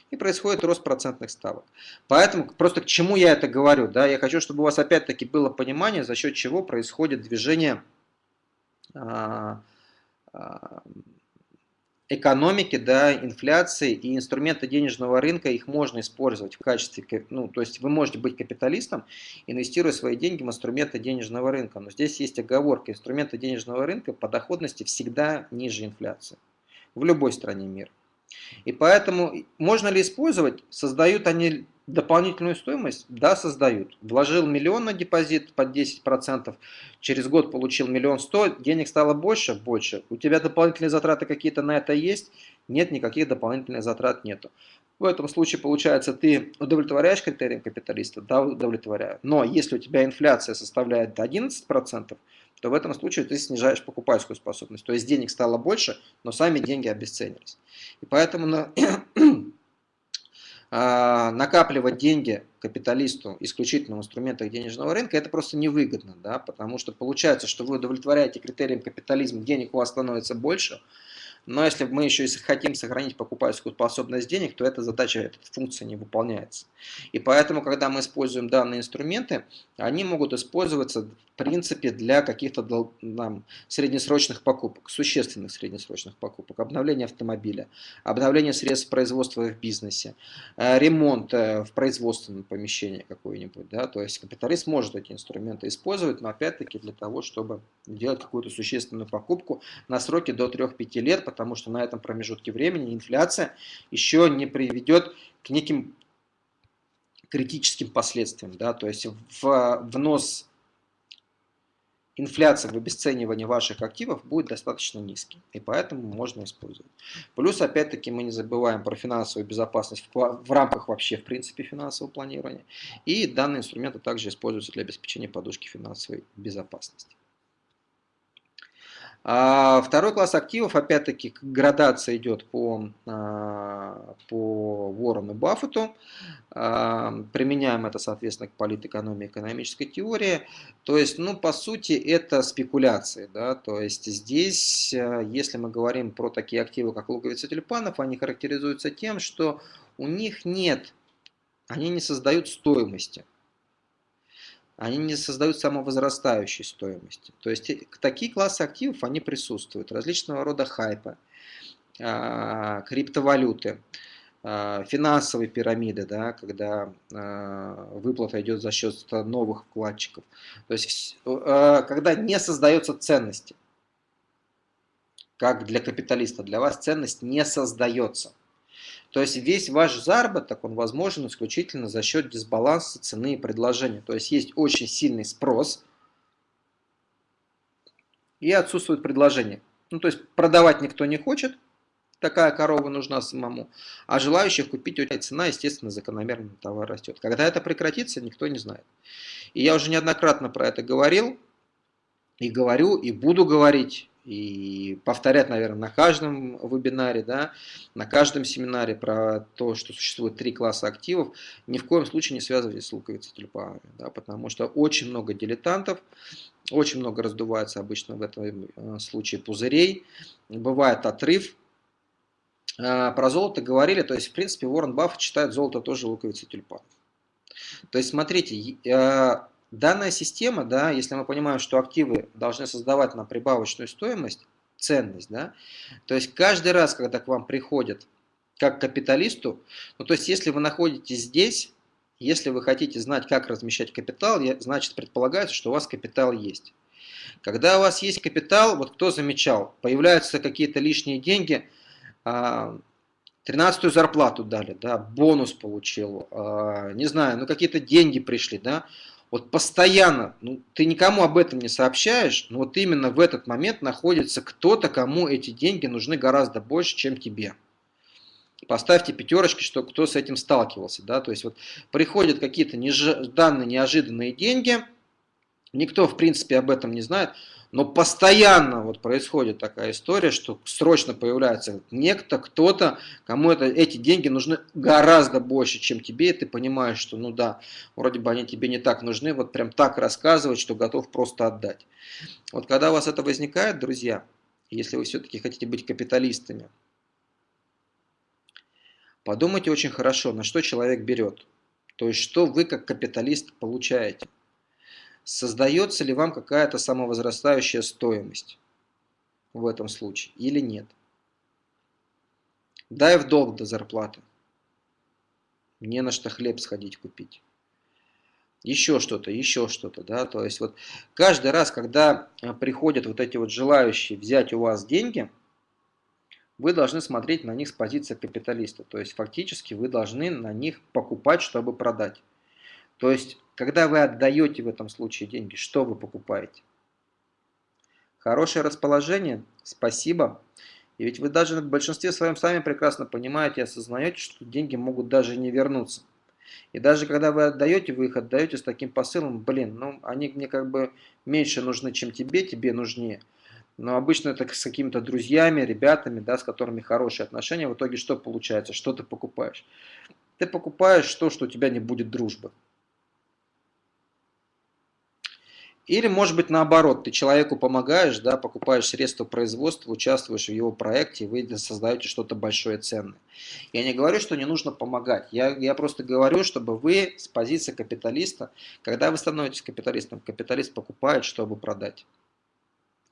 И происходит рост процентных ставок. Поэтому просто к чему я это говорю? Да? Я хочу, чтобы у вас опять-таки было понимание, за счет чего происходит движение а, экономики, да, инфляции и инструменты денежного рынка, их можно использовать в качестве, ну, то есть вы можете быть капиталистом, инвестируя свои деньги в инструменты денежного рынка. Но здесь есть оговорка, инструменты денежного рынка по доходности всегда ниже инфляции в любой стране мира. И поэтому можно ли использовать? Создают они дополнительную стоимость? Да, создают. Вложил миллион на депозит под 10%, через год получил миллион сто, денег стало больше? Больше. У тебя дополнительные затраты какие-то на это есть? Нет, никаких дополнительных затрат нету. В этом случае, получается, ты удовлетворяешь критериям капиталиста? Да, удовлетворяю. Но если у тебя инфляция составляет 11%, то в этом случае ты снижаешь покупательскую способность. То есть денег стало больше, но сами деньги обесценились. И поэтому на, а, накапливать деньги капиталисту исключительно в инструментах денежного рынка, это просто невыгодно, да, потому что получается, что вы удовлетворяете критериям капитализма, денег у вас становится больше, но если мы еще и хотим сохранить покупательскую способность денег, то эта задача, эта функция не выполняется. И поэтому, когда мы используем данные инструменты, они могут использоваться в принципе для каких-то среднесрочных покупок, существенных среднесрочных покупок, обновления автомобиля, обновления средств производства в бизнесе, э, ремонт э, в производственном помещении какой-нибудь. Да? То есть капиталист может эти инструменты использовать, но опять-таки для того, чтобы делать какую-то существенную покупку на сроке до 3-5 лет, потому что на этом промежутке времени инфляция еще не приведет к неким критическим последствиям. Да? То есть в внос инфляции в обесценивание ваших активов будет достаточно низкий, и поэтому можно использовать. Плюс, опять-таки, мы не забываем про финансовую безопасность в, в рамках вообще, в принципе, финансового планирования. И данные инструменты также используются для обеспечения подушки финансовой безопасности. А второй класс активов, опять-таки, градация идет по, а, по Ворону Баффету. А, применяем это, соответственно, к политэкономии экономической теории. То есть, ну, по сути, это спекуляции. Да? То есть, здесь, если мы говорим про такие активы, как луковица тюльпанов, они характеризуются тем, что у них нет, они не создают стоимости они не создают самовозрастающей стоимости. То есть э, такие классы активов, они присутствуют. Различного рода хайпы, а, криптовалюты, а, финансовые пирамиды, да, когда а, выплата идет за счет новых вкладчиков. То есть когда не создается ценности, как для капиталиста, для вас ценность не создается. То есть весь ваш заработок, он возможен исключительно за счет дисбаланса цены и предложения. То есть есть очень сильный спрос и отсутствует предложение. Ну, то есть продавать никто не хочет, такая корова нужна самому, а желающих купить очень цена, естественно, закономерно товар растет. Когда это прекратится, никто не знает. И я уже неоднократно про это говорил, и говорю, и буду говорить и повторять, наверное, на каждом вебинаре, да, на каждом семинаре про то, что существует три класса активов, ни в коем случае не связывайтесь с луковицей тюльпанами, да, потому что очень много дилетантов, очень много раздувается обычно в этом э, случае пузырей, бывает отрыв. А, про золото говорили, то есть, в принципе, Уоррен Баффет считает золото тоже луковицей тюльпанов. То есть, смотрите, э, Данная система, да, если мы понимаем, что активы должны создавать нам прибавочную стоимость, ценность, да, то есть каждый раз, когда к вам приходят как капиталисту, ну то есть если вы находитесь здесь, если вы хотите знать, как размещать капитал, значит предполагается, что у вас капитал есть. Когда у вас есть капитал, вот кто замечал, появляются какие-то лишние деньги, 13 а, зарплату дали, да, бонус получил, а, не знаю, ну какие-то деньги пришли, да, вот постоянно, ну, ты никому об этом не сообщаешь, но вот именно в этот момент находится кто-то, кому эти деньги нужны гораздо больше, чем тебе. Поставьте пятерочки, что кто с этим сталкивался. Да? То есть вот приходят какие-то нежданные, неожиданные деньги, никто в принципе об этом не знает, но постоянно вот происходит такая история, что срочно появляется некто, кто-то, кому это, эти деньги нужны гораздо больше, чем тебе, и ты понимаешь, что ну да, вроде бы они тебе не так нужны, вот прям так рассказывать, что готов просто отдать. Вот когда у вас это возникает, друзья, если вы все-таки хотите быть капиталистами, подумайте очень хорошо, на что человек берет. То есть, что вы как капиталист получаете создается ли вам какая-то самовозрастающая стоимость в этом случае или нет. Дай в долг до зарплаты. Не на что хлеб сходить купить. Еще что-то, еще что-то, да, то есть вот каждый раз, когда э, приходят вот эти вот желающие взять у вас деньги, вы должны смотреть на них с позиции капиталиста. То есть фактически вы должны на них покупать, чтобы продать. То есть, когда вы отдаете в этом случае деньги, что вы покупаете? Хорошее расположение, спасибо. И ведь вы даже в большинстве своем сами прекрасно понимаете и осознаете, что деньги могут даже не вернуться. И даже когда вы отдаете, вы их отдаете с таким посылом, блин, ну они мне как бы меньше нужны, чем тебе, тебе нужнее. Но обычно это с какими-то друзьями, ребятами, да, с которыми хорошие отношения. В итоге что получается? Что ты покупаешь? Ты покупаешь то, что у тебя не будет дружбы. Или, может быть, наоборот, ты человеку помогаешь, да, покупаешь средства производства, участвуешь в его проекте, вы создаете что-то большое ценное. Я не говорю, что не нужно помогать. Я, я просто говорю, чтобы вы с позиции капиталиста, когда вы становитесь капиталистом, капиталист покупает, чтобы продать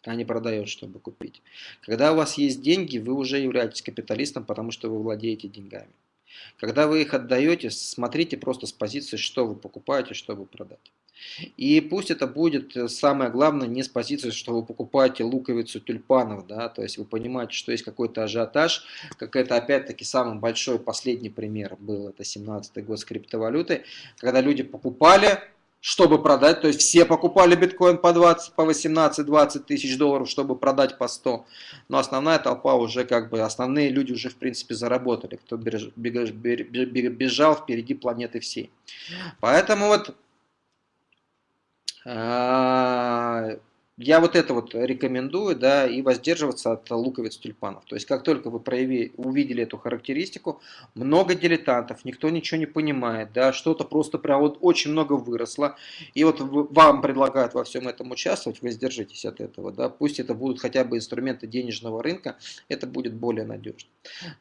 а не продает, чтобы купить. Когда у вас есть деньги, вы уже являетесь капиталистом, потому что вы владеете деньгами. Когда вы их отдаете, смотрите просто с позиции, что вы покупаете, чтобы продать. И пусть это будет э, самое главное не с позиции, что вы покупаете луковицу тюльпанов, да, то есть вы понимаете, что есть какой-то ажиотаж, как это опять-таки самый большой последний пример был, это 17 год с криптовалютой, когда люди покупали, чтобы продать, то есть все покупали биткоин по 20, по 18-20 тысяч долларов, чтобы продать по 100, но основная толпа уже как бы, основные люди уже в принципе заработали, кто бежал впереди планеты всей. Поэтому вот а, я вот это вот рекомендую, да, и воздерживаться от луковиц тюльпанов. То есть, как только вы прояви, увидели эту характеристику, много дилетантов, никто ничего не понимает, да, что-то просто прям вот очень много выросло, и вот вам предлагают во всем этом участвовать, воздержитесь от этого, да, пусть это будут хотя бы инструменты денежного рынка, это будет более надежно.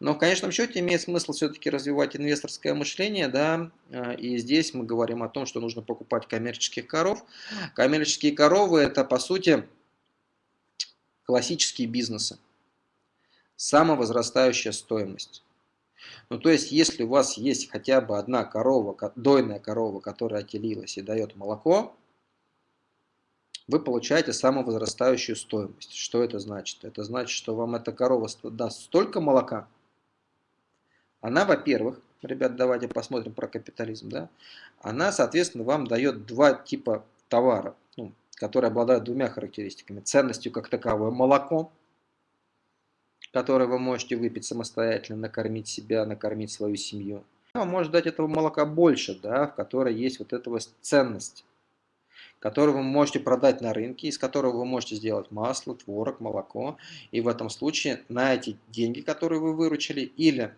Но в конечном счете имеет смысл все-таки развивать инвесторское мышление, да, а, и здесь мы говорим о том, что нужно покупать коммерческих коров. Коммерческие коровы это по сути сути, классические бизнесы. Самовозрастающая стоимость. Ну, то есть, если у вас есть хотя бы одна корова, дойная корова, которая отелилась и дает молоко, вы получаете самовозрастающую стоимость. Что это значит? Это значит, что вам эта корова даст столько молока. Она, во-первых, ребят, давайте посмотрим про капитализм, да, она, соответственно, вам дает два типа товара. Ну, которые обладают двумя характеристиками. Ценностью как таковое молоко, которое вы можете выпить самостоятельно, накормить себя, накормить свою семью. Вам может дать этого молока больше, да, в которой есть вот эта вот ценность, которую вы можете продать на рынке, из которого вы можете сделать масло, творог, молоко. И в этом случае на эти деньги, которые вы выручили, или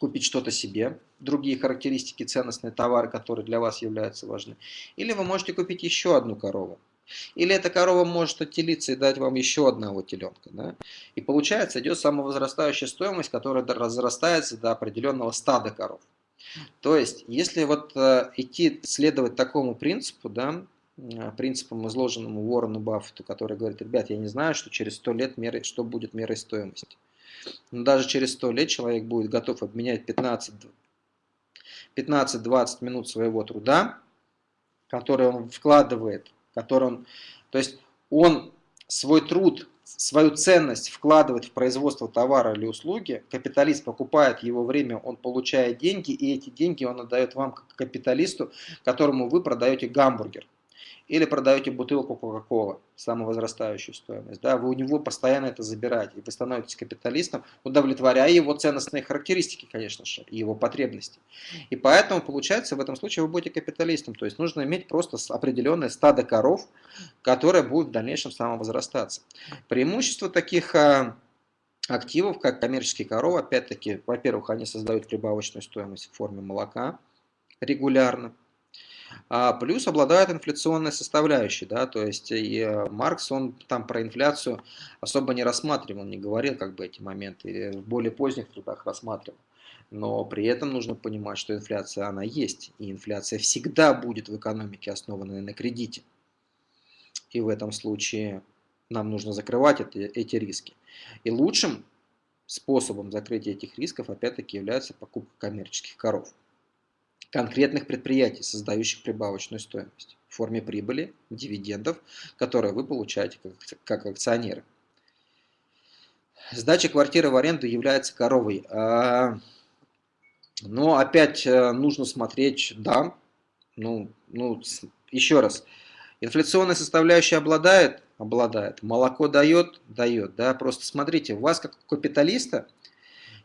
купить что-то себе, другие характеристики, ценностные товары, которые для вас являются важны. Или вы можете купить еще одну корову. Или эта корова может отелиться и дать вам еще одного теленка. Да? И получается идет самовозрастающая стоимость, которая разрастается до определенного стада коров. То есть, если вот э, идти следовать такому принципу, да, э, принципам, изложенным Уоррену Баффету, который говорит, ребят, я не знаю, что через 100 лет меры, что будет мерой стоимости. Но даже через 100 лет человек будет готов обменять 15-20 минут своего труда, который он вкладывает, который он, то есть он свой труд, свою ценность вкладывает в производство товара или услуги, капиталист покупает его время, он получает деньги, и эти деньги он отдает вам как капиталисту, которому вы продаете гамбургер или продаете бутылку Кока-Колы, самовозрастающую стоимость, да, вы у него постоянно это забираете, и вы становитесь капиталистом, удовлетворяя его ценностные характеристики, конечно же, и его потребности. И поэтому, получается, в этом случае вы будете капиталистом, то есть нужно иметь просто определенное стадо коров, которое будет в дальнейшем самовозрастаться. Преимущество таких а, активов, как коммерческие коровы, опять-таки, во-первых, они создают прибавочную стоимость в форме молока регулярно, а плюс обладает инфляционной составляющей, да, то есть и э, Маркс, он там про инфляцию особо не рассматривал, не говорил как бы эти моменты, в более поздних трудах рассматривал. Но при этом нужно понимать, что инфляция, она есть, и инфляция всегда будет в экономике, основанной на кредите. И в этом случае нам нужно закрывать это, эти риски. И лучшим способом закрытия этих рисков опять-таки является покупка коммерческих коров. Конкретных предприятий, создающих прибавочную стоимость в форме прибыли, дивидендов, которые вы получаете как, акционеры. Сдача квартиры в аренду является коровой. А, но опять э, нужно смотреть, да, ну, ну еще раз, инфляционная составляющая обладает, обладает, молоко дает, дает, да, просто смотрите, у вас как капиталиста,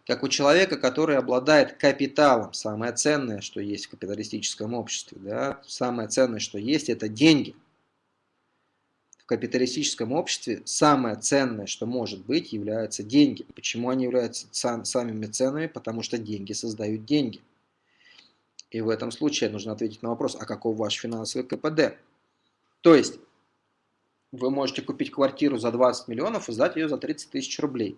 как у человека, который обладает капиталом, самое ценное, что есть в капиталистическом обществе, да, самое ценное, что есть, это деньги. В капиталистическом обществе самое ценное, что может быть, являются деньги. Почему они являются самыми ценными? Потому что деньги создают деньги. И в этом случае нужно ответить на вопрос, а каков ваш финансовый КПД? То есть, вы можете купить квартиру за 20 миллионов и сдать ее за 30 тысяч рублей.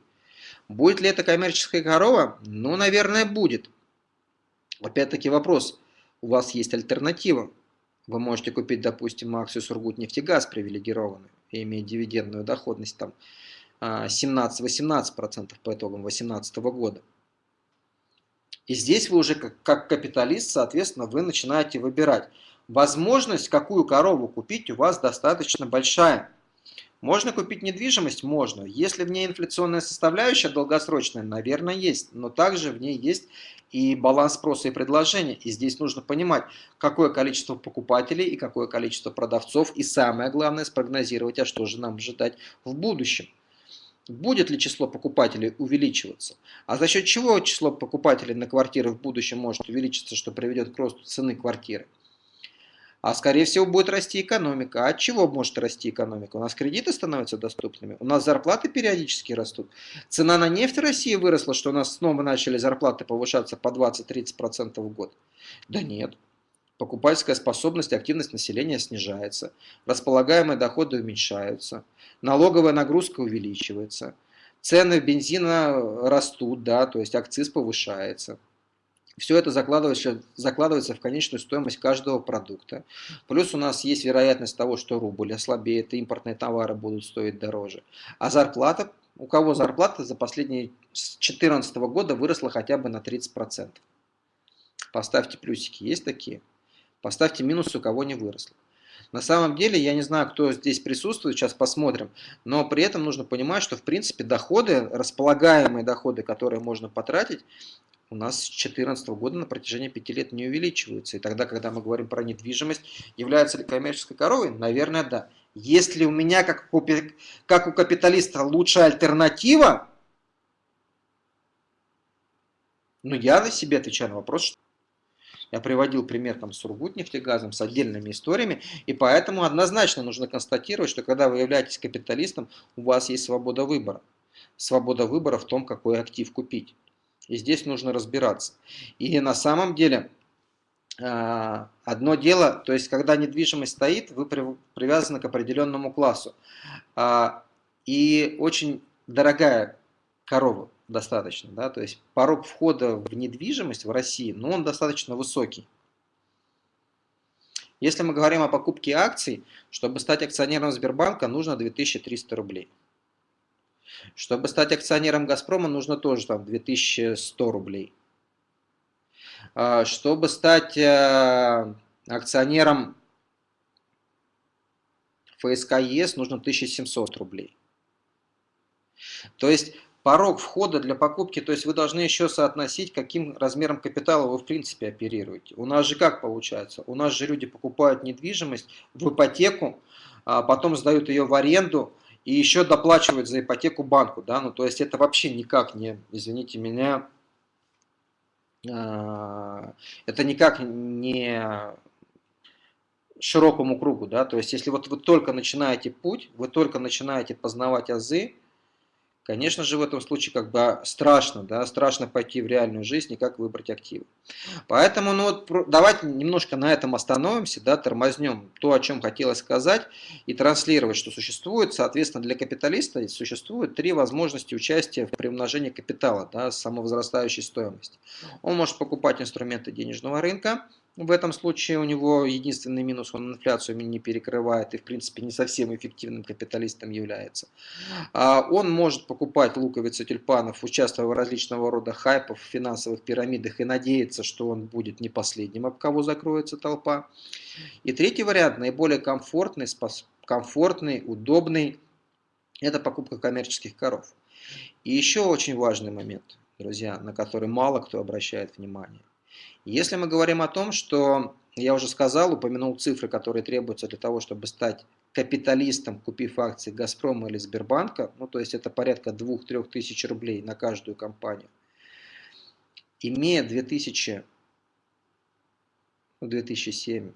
Будет ли это коммерческая корова? Ну, наверное, будет. Опять-таки вопрос. У вас есть альтернатива. Вы можете купить, допустим, акцию Сургутнефтегаз привилегированную и иметь дивидендную доходность там 17-18% по итогам 2018 года. И здесь вы уже как, как капиталист, соответственно, вы начинаете выбирать. Возможность, какую корову купить, у вас достаточно большая. Можно купить недвижимость? Можно. Если в ней инфляционная составляющая долгосрочная, наверное, есть. Но также в ней есть и баланс спроса и предложения. И здесь нужно понимать, какое количество покупателей и какое количество продавцов. И самое главное, спрогнозировать, а что же нам ожидать в будущем. Будет ли число покупателей увеличиваться? А за счет чего число покупателей на квартиры в будущем может увеличиться, что приведет к росту цены квартиры? А скорее всего будет расти экономика. А от чего может расти экономика? У нас кредиты становятся доступными, у нас зарплаты периодически растут. Цена на нефть в России выросла, что у нас снова начали зарплаты повышаться по 20-30% в год. Да нет. Покупательская способность, активность населения снижается, располагаемые доходы уменьшаются, налоговая нагрузка увеличивается, цены бензина растут, да, то есть акциз повышается. Все это закладывается, закладывается в конечную стоимость каждого продукта. Плюс у нас есть вероятность того, что рубль ослабеет, и импортные товары будут стоить дороже. А зарплата, у кого зарплата за последние 2014 года выросла хотя бы на 30%. Поставьте плюсики, есть такие? Поставьте минусы, у кого не выросло. На самом деле, я не знаю, кто здесь присутствует, сейчас посмотрим, но при этом нужно понимать, что в принципе доходы, располагаемые доходы, которые можно потратить, у нас с 2014 года на протяжении 5 лет не увеличиваются. И тогда, когда мы говорим про недвижимость, является ли коммерческой коровой? Наверное, да. Если у меня, как у, как у капиталиста, лучшая альтернатива, ну я на себе отвечаю на вопрос, что я приводил пример там с Сургутнефтегазом, с отдельными историями, и поэтому однозначно нужно констатировать, что когда вы являетесь капиталистом, у вас есть свобода выбора. Свобода выбора в том, какой актив купить. И здесь нужно разбираться. И на самом деле, а, одно дело, то есть когда недвижимость стоит, вы привязаны к определенному классу. А, и очень дорогая корова достаточно, да, то есть порог входа в недвижимость в России, ну, он достаточно высокий. Если мы говорим о покупке акций, чтобы стать акционером Сбербанка, нужно 2300 рублей. Чтобы стать акционером «Газпрома» нужно тоже там 2100 рублей. А, чтобы стать э, акционером ФСК ЕС нужно 1700 рублей. То есть порог входа для покупки, то есть вы должны еще соотносить, каким размером капитала вы в принципе оперируете. У нас же как получается? У нас же люди покупают недвижимость в ипотеку, а потом сдают ее в аренду, и еще доплачивать за ипотеку банку, да, ну то есть это вообще никак не, извините меня, а, это никак не широкому кругу, да, то есть если вот вы только начинаете путь, вы только начинаете познавать азы, Конечно же, в этом случае как бы страшно, да, страшно пойти в реальную жизнь и как выбрать активы. Поэтому, ну вот, давайте немножко на этом остановимся, да, тормознем то, о чем хотелось сказать, и транслировать, что существует, соответственно, для капиталиста существует три возможности участия в приумножении капитала, да, самовозрастающей стоимости. Он может покупать инструменты денежного рынка, В этом случае у него единственный минус, он инфляцию не перекрывает и, в принципе, не совсем эффективным капиталистом является. А он может покупать луковицы тюльпанов, участвуя в различного рода хайпах, финансовых пирамидах и надеяться, что он будет не последним, об кого закроется толпа. И третий вариант, наиболее комфортный, комфортный, удобный, это покупка коммерческих коров. И еще очень важный момент, друзья, на который мало кто обращает внимание. Если мы говорим о том, что, я уже сказал, упомянул цифры, которые требуются для того, чтобы стать капиталистом, купив акции Газпрома или Сбербанка, ну то есть это порядка 2-3 тысяч рублей на каждую компанию, имея 2000, 2007,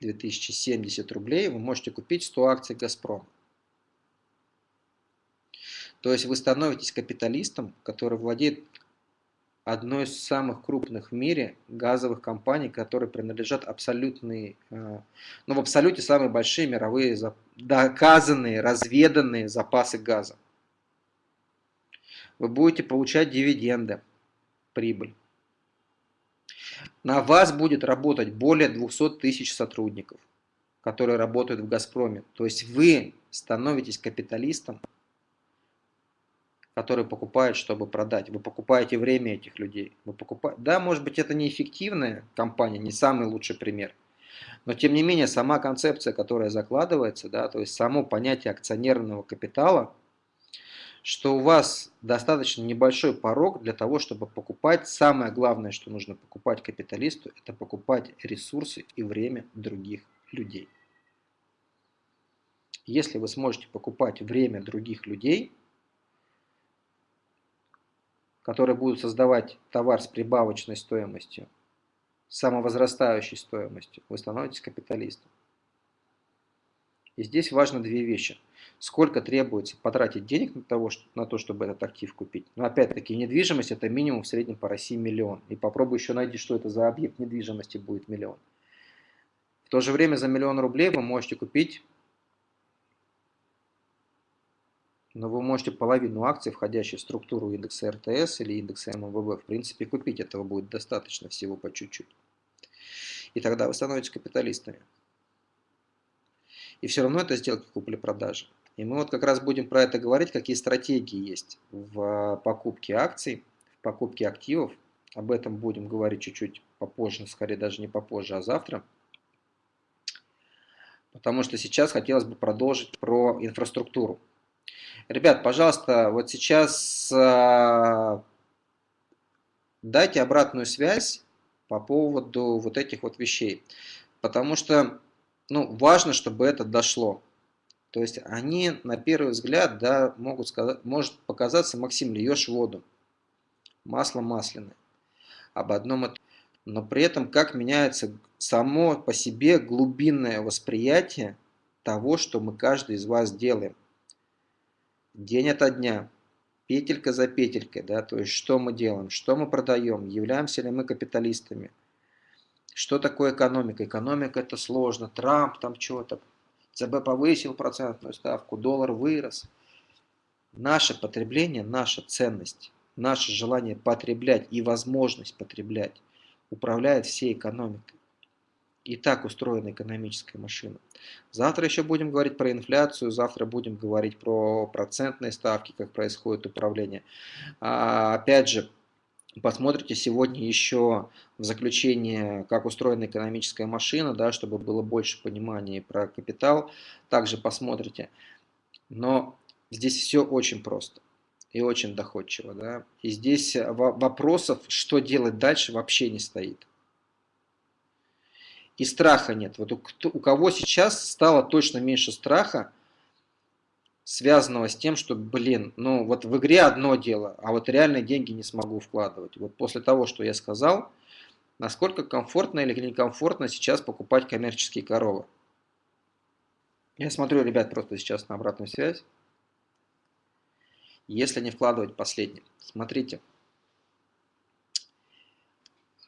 2070 рублей, вы можете купить 100 акций Газпрома. То есть вы становитесь капиталистом, который владеет одной из самых крупных в мире газовых компаний, которые принадлежат абсолютные, э, ну в абсолюте самые большие мировые доказанные, разведанные запасы газа. Вы будете получать дивиденды, прибыль. На вас будет работать более 200 тысяч сотрудников, которые работают в «Газпроме». То есть вы становитесь капиталистом, которые покупают, чтобы продать. Вы покупаете время этих людей. Вы покупаете... Да, может быть, это неэффективная компания, не самый лучший пример. Но, тем не менее, сама концепция, которая закладывается, да, то есть само понятие акционерного капитала, что у вас достаточно небольшой порог для того, чтобы покупать. Самое главное, что нужно покупать капиталисту, это покупать ресурсы и время других людей. Если вы сможете покупать время других людей, которые будут создавать товар с прибавочной стоимостью, самовозрастающей стоимостью, вы становитесь капиталистом. И здесь важно две вещи. Сколько требуется потратить денег на, того, на то, чтобы этот актив купить. Но опять-таки недвижимость это минимум в среднем по России миллион. И попробуй еще найти, что это за объект недвижимости будет миллион. В то же время за миллион рублей вы можете купить но вы можете половину акций, входящих в структуру индекса РТС или индекса МВБ, в принципе, купить. Этого будет достаточно всего по чуть-чуть. И тогда вы становитесь капиталистами. И все равно это сделки купли-продажи. И мы вот как раз будем про это говорить, какие стратегии есть в покупке акций, в покупке активов. Об этом будем говорить чуть-чуть попозже, скорее даже не попозже, а завтра. Потому что сейчас хотелось бы продолжить про инфраструктуру. Ребят, пожалуйста, вот сейчас э, дайте обратную связь по поводу вот этих вот вещей. Потому что ну, важно, чтобы это дошло. То есть они на первый взгляд да, могут сказать, может показаться, Максим, льешь воду, масло масляное. Об одном это. Но при этом как меняется само по себе глубинное восприятие того, что мы каждый из вас делаем день ото дня, петелька за петелькой, да, то есть что мы делаем, что мы продаем, являемся ли мы капиталистами, что такое экономика. Экономика это сложно, Трамп там что-то, ЦБ повысил процентную ставку, доллар вырос. Наше потребление, наша ценность, наше желание потреблять и возможность потреблять управляет всей экономикой и так устроена экономическая машина. Завтра еще будем говорить про инфляцию, завтра будем говорить про процентные ставки, как происходит управление. А, опять же, посмотрите сегодня еще в заключение, как устроена экономическая машина, да, чтобы было больше понимания про капитал. Также посмотрите. Но здесь все очень просто и очень доходчиво. Да? И здесь вопросов, что делать дальше, вообще не стоит и страха нет. Вот у, у кого сейчас стало точно меньше страха, связанного с тем, что, блин, ну вот в игре одно дело, а вот реальные деньги не смогу вкладывать. Вот после того, что я сказал, насколько комфортно или некомфортно сейчас покупать коммерческие коровы. Я смотрю, ребят, просто сейчас на обратную связь. Если не вкладывать последний. Смотрите.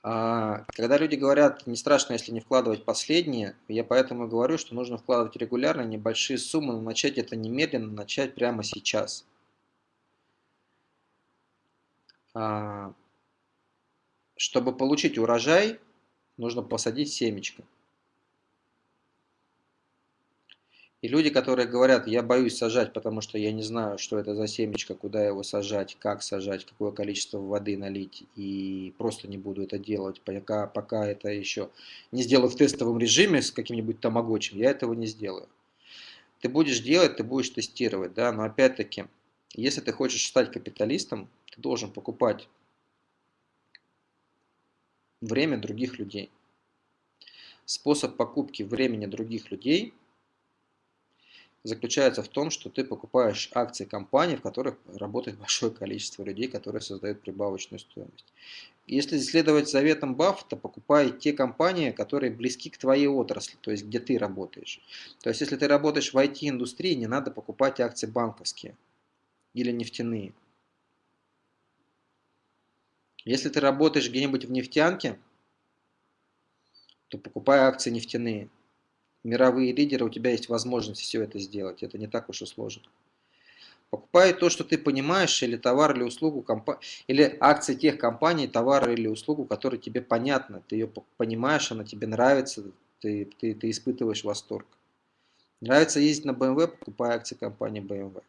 А, когда люди говорят, не страшно, если не вкладывать последние, я поэтому говорю, что нужно вкладывать регулярно небольшие суммы, но начать это немедленно, начать прямо сейчас. А, чтобы получить урожай, Нужно посадить семечко. И люди, которые говорят, я боюсь сажать, потому что я не знаю, что это за семечко, куда его сажать, как сажать, какое количество воды налить, и просто не буду это делать, пока, пока это еще не сделаю в тестовом режиме с каким-нибудь тамагочем, я этого не сделаю. Ты будешь делать, ты будешь тестировать, да, но опять-таки, если ты хочешь стать капиталистом, ты должен покупать время других людей. Способ покупки времени других людей – заключается в том, что ты покупаешь акции компаний, в которых работает большое количество людей, которые создают прибавочную стоимость. Если следовать заветам Баффета, покупай те компании, которые близки к твоей отрасли, то есть где ты работаешь. То есть если ты работаешь в IT-индустрии, не надо покупать акции банковские или нефтяные. Если ты работаешь где-нибудь в нефтянке, то покупай акции нефтяные мировые лидеры, у тебя есть возможность все это сделать. Это не так уж и сложно. Покупай то, что ты понимаешь, или товар, или услугу, или акции тех компаний, товар или услугу, которые тебе понятны. Ты ее понимаешь, она тебе нравится, ты, ты, ты испытываешь восторг. Нравится ездить на BMW, покупай акции компании BMW.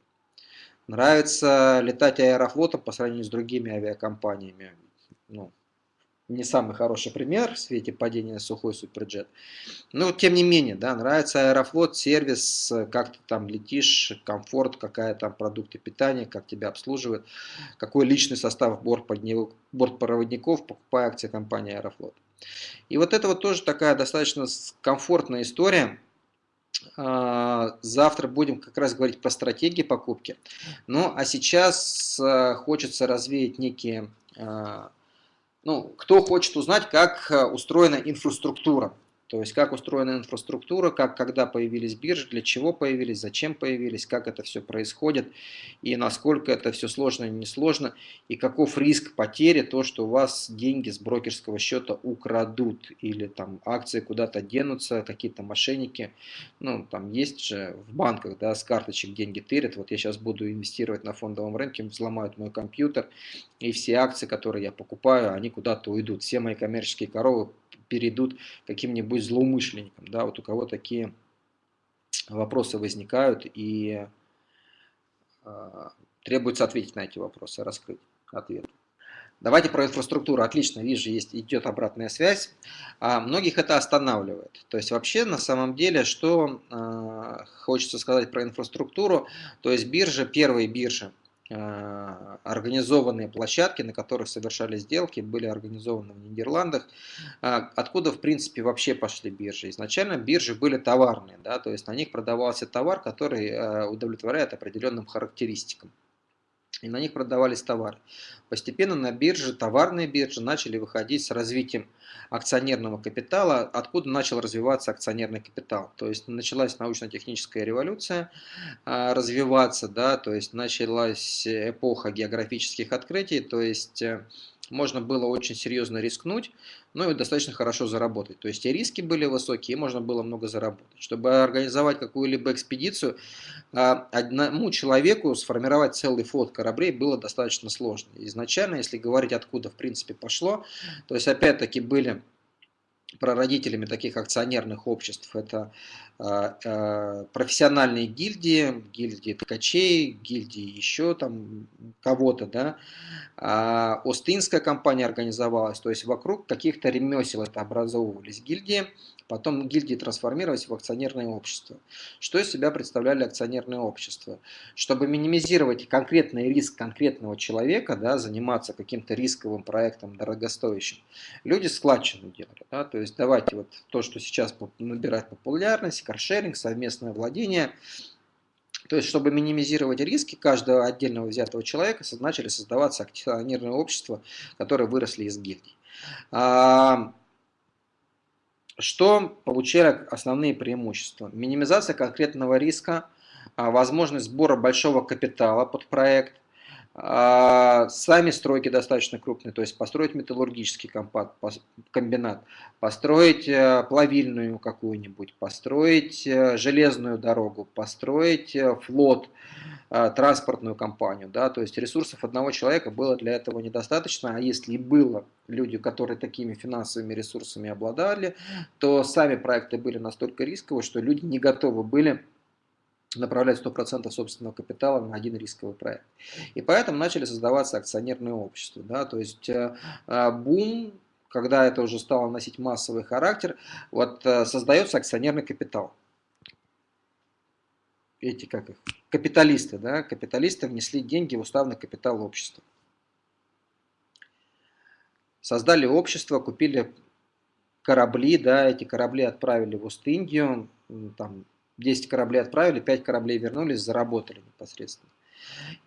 Нравится летать аэрофлотом по сравнению с другими авиакомпаниями. Ну, не самый хороший пример в свете падения сухой суперджет. Но тем не менее, да, нравится Аэрофлот, сервис, как ты там летишь, комфорт, какая там продукты питания, как тебя обслуживают, какой личный состав бортпроводников, покупая акции компании Аэрофлот. И вот это вот тоже такая достаточно комфортная история. А, завтра будем как раз говорить про стратегии покупки. Ну, а сейчас а, хочется развеять некие а, ну, кто хочет узнать, как э, устроена инфраструктура то есть как устроена инфраструктура, как, когда появились биржи, для чего появились, зачем появились, как это все происходит, и насколько это все сложно или несложно, и каков риск потери, то, что у вас деньги с брокерского счета украдут, или там акции куда-то денутся, какие-то мошенники, ну там есть же в банках, да, с карточек деньги тырят, вот я сейчас буду инвестировать на фондовом рынке, взломают мой компьютер, и все акции, которые я покупаю, они куда-то уйдут, все мои коммерческие коровы перейдут каким-нибудь злоумышленникам. Да, вот у кого такие вопросы возникают и э, требуется ответить на эти вопросы, раскрыть ответ. Давайте про инфраструктуру. Отлично, вижу, есть, идет обратная связь. А многих это останавливает. То есть вообще на самом деле, что э, хочется сказать про инфраструктуру, то есть биржа, первые биржи, организованные площадки, на которых совершали сделки, были организованы в Нидерландах. А, откуда, в принципе, вообще пошли биржи? Изначально биржи были товарные, да, то есть на них продавался товар, который э, удовлетворяет определенным характеристикам и на них продавались товары. Постепенно на бирже, товарные биржи начали выходить с развитием акционерного капитала, откуда начал развиваться акционерный капитал. То есть началась научно-техническая революция а, развиваться, да, то есть началась эпоха географических открытий, то есть э, можно было очень серьезно рискнуть, ну и достаточно хорошо заработать. То есть и риски были высокие, и можно было много заработать. Чтобы организовать какую-либо экспедицию, а, одному человеку сформировать целый флот кораблей было достаточно сложно. Изначально, если говорить откуда в принципе пошло, то есть опять-таки были прародителями таких акционерных обществ это э, э, профессиональные гильдии, гильдии ткачей, гильдии еще там кого-то, да. А Остинская компания организовалась, то есть вокруг каких-то ремесел это образовывались гильдии, Потом гильдии трансформировались в акционерное общество. Что из себя представляли акционерные общества? Чтобы минимизировать конкретный риск конкретного человека, да, заниматься каким-то рисковым проектом дорогостоящим, люди складчину делали. Да, то есть давайте вот то, что сейчас набирает популярность, каршеринг, совместное владение, то есть, чтобы минимизировать риски каждого отдельного взятого человека, начали создаваться акционерные общества, которые выросли из гильдий. Что получали основные преимущества? Минимизация конкретного риска, а, возможность сбора большого капитала под проект, сами стройки достаточно крупные, то есть построить металлургический комбинат, построить э, плавильную какую-нибудь, построить э, железную дорогу, построить э, флот, транспортную компанию. Да? То есть ресурсов одного человека было для этого недостаточно, а если и было люди, которые такими финансовыми ресурсами обладали, то сами проекты были настолько рисковые, что люди не готовы были направлять 100% собственного капитала на один рисковый проект. И поэтому начали создаваться акционерные общества. Да? То есть э, э, бум, когда это уже стало носить массовый характер, вот э, создается акционерный капитал. Эти как их? Капиталисты, да? Капиталисты внесли деньги в уставный капитал общества. Создали общество, купили корабли, да, эти корабли отправили в Ост-Индию, там 10 кораблей отправили, 5 кораблей вернулись, заработали непосредственно.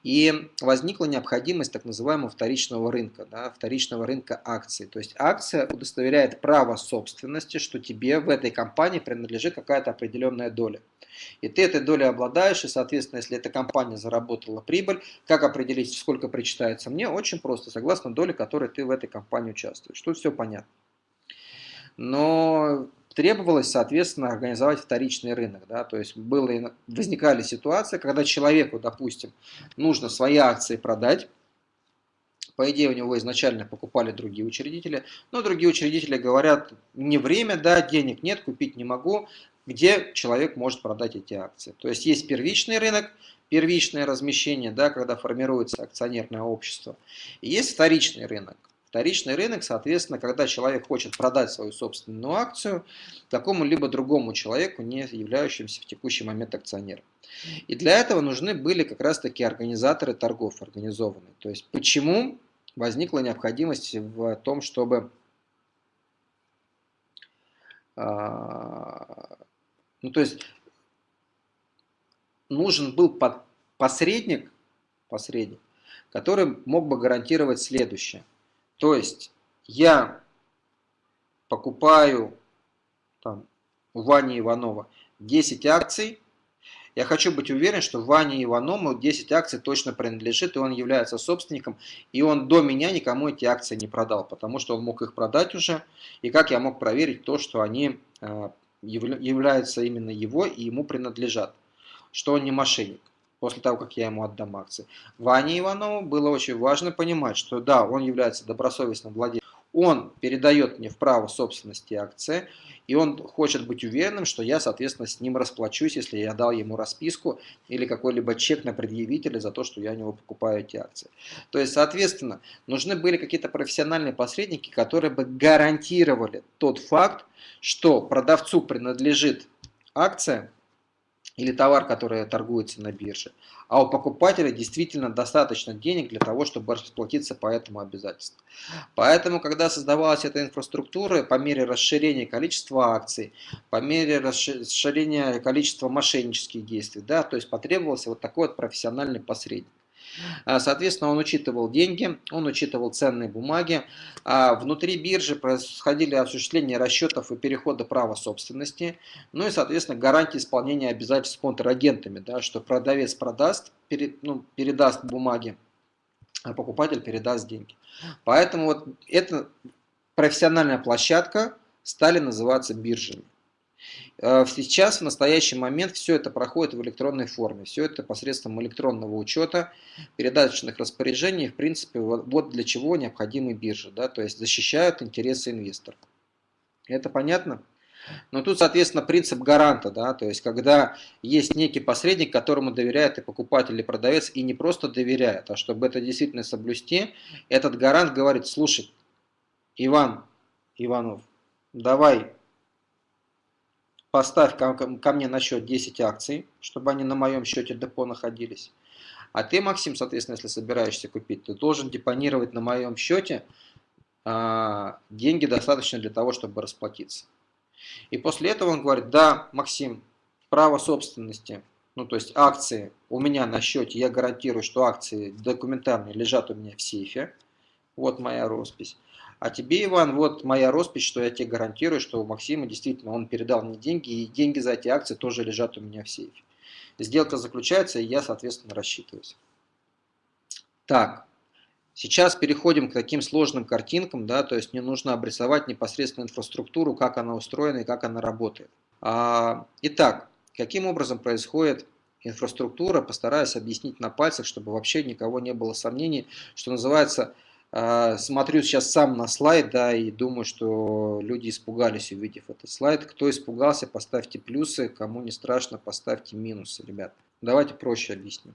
И возникла необходимость так называемого вторичного рынка, да, вторичного рынка акций. То есть акция удостоверяет право собственности, что тебе в этой компании принадлежит какая-то определенная доля. И ты этой долей обладаешь, и, соответственно, если эта компания заработала прибыль, как определить, сколько причитается мне? Очень просто, согласно доле, которой ты в этой компании участвуешь. Тут все понятно. Но требовалось, соответственно, организовать вторичный рынок. Да? То есть было, возникали ситуации, когда человеку, допустим, нужно свои акции продать, по идее, у него изначально покупали другие учредители, но другие учредители говорят, не время, да, денег нет, купить не могу, где человек может продать эти акции. То есть есть первичный рынок, первичное размещение, да, когда формируется акционерное общество, и есть вторичный рынок. Вторичный рынок, соответственно, когда человек хочет продать свою собственную акцию какому-либо другому человеку, не являющемуся в текущий момент акционером. И для этого нужны были как раз-таки организаторы торгов организованные. То есть почему возникла необходимость в том, чтобы а, ну, то есть нужен был посредник, посредник, который мог бы гарантировать следующее – то есть я покупаю там, у Вани Иванова 10 акций, я хочу быть уверен, что Ване Иванову 10 акций точно принадлежит, и он является собственником, и он до меня никому эти акции не продал, потому что он мог их продать уже, и как я мог проверить то, что они э, являются именно его и ему принадлежат, что он не мошенник после того, как я ему отдам акции. Ване Иванову было очень важно понимать, что да, он является добросовестным владельцем, он передает мне в право собственности акции, и он хочет быть уверенным, что я, соответственно, с ним расплачусь, если я дал ему расписку или какой-либо чек на предъявителя за то, что я у него покупаю эти акции. То есть, соответственно, нужны были какие-то профессиональные посредники, которые бы гарантировали тот факт, что продавцу принадлежит акция, или товар, который торгуется на бирже, а у покупателя действительно достаточно денег для того, чтобы расплатиться по этому обязательству. Поэтому, когда создавалась эта инфраструктура, по мере расширения количества акций, по мере расширения количества мошеннических действий, да, то есть потребовался вот такой вот профессиональный посредник. А, соответственно, он учитывал деньги, он учитывал ценные бумаги. А внутри биржи происходили осуществление расчетов и перехода права собственности. Ну и, соответственно, гарантии исполнения обязательств контрагентами, да, что продавец продаст, перед, ну, передаст бумаги, а покупатель передаст деньги. Поэтому вот эта профессиональная площадка стали называться биржами. Э, сейчас, в настоящий момент, все это проходит в электронной форме. Все это посредством электронного учета, передаточных распоряжений. В принципе, вот для чего необходимы биржи. Да? То есть защищают интересы инвесторов. Это понятно? Но тут, соответственно, принцип гаранта, да, то есть когда есть некий посредник, которому доверяет и покупатель, и продавец, и не просто доверяет, а чтобы это действительно соблюсти, этот гарант говорит, слушай, Иван, Иванов, давай поставь ко, ко мне на счет 10 акций, чтобы они на моем счете депо находились. А ты, Максим, соответственно, если собираешься купить, ты должен депонировать на моем счете а, деньги достаточно для того, чтобы расплатиться. И после этого он говорит, да, Максим, право собственности, ну то есть акции у меня на счете, я гарантирую, что акции документарные лежат у меня в сейфе, вот моя роспись. А тебе, Иван, вот моя роспись, что я тебе гарантирую, что у Максима действительно он передал мне деньги, и деньги за эти акции тоже лежат у меня в сейфе. Сделка заключается, и я, соответственно, рассчитываюсь. Так, сейчас переходим к таким сложным картинкам, да, то есть мне нужно обрисовать непосредственно инфраструктуру, как она устроена и как она работает. А, итак, каким образом происходит инфраструктура, постараюсь объяснить на пальцах, чтобы вообще никого не было сомнений, что называется, смотрю сейчас сам на слайд, да, и думаю, что люди испугались, увидев этот слайд. Кто испугался, поставьте плюсы, кому не страшно, поставьте минусы, ребят. Давайте проще объясню.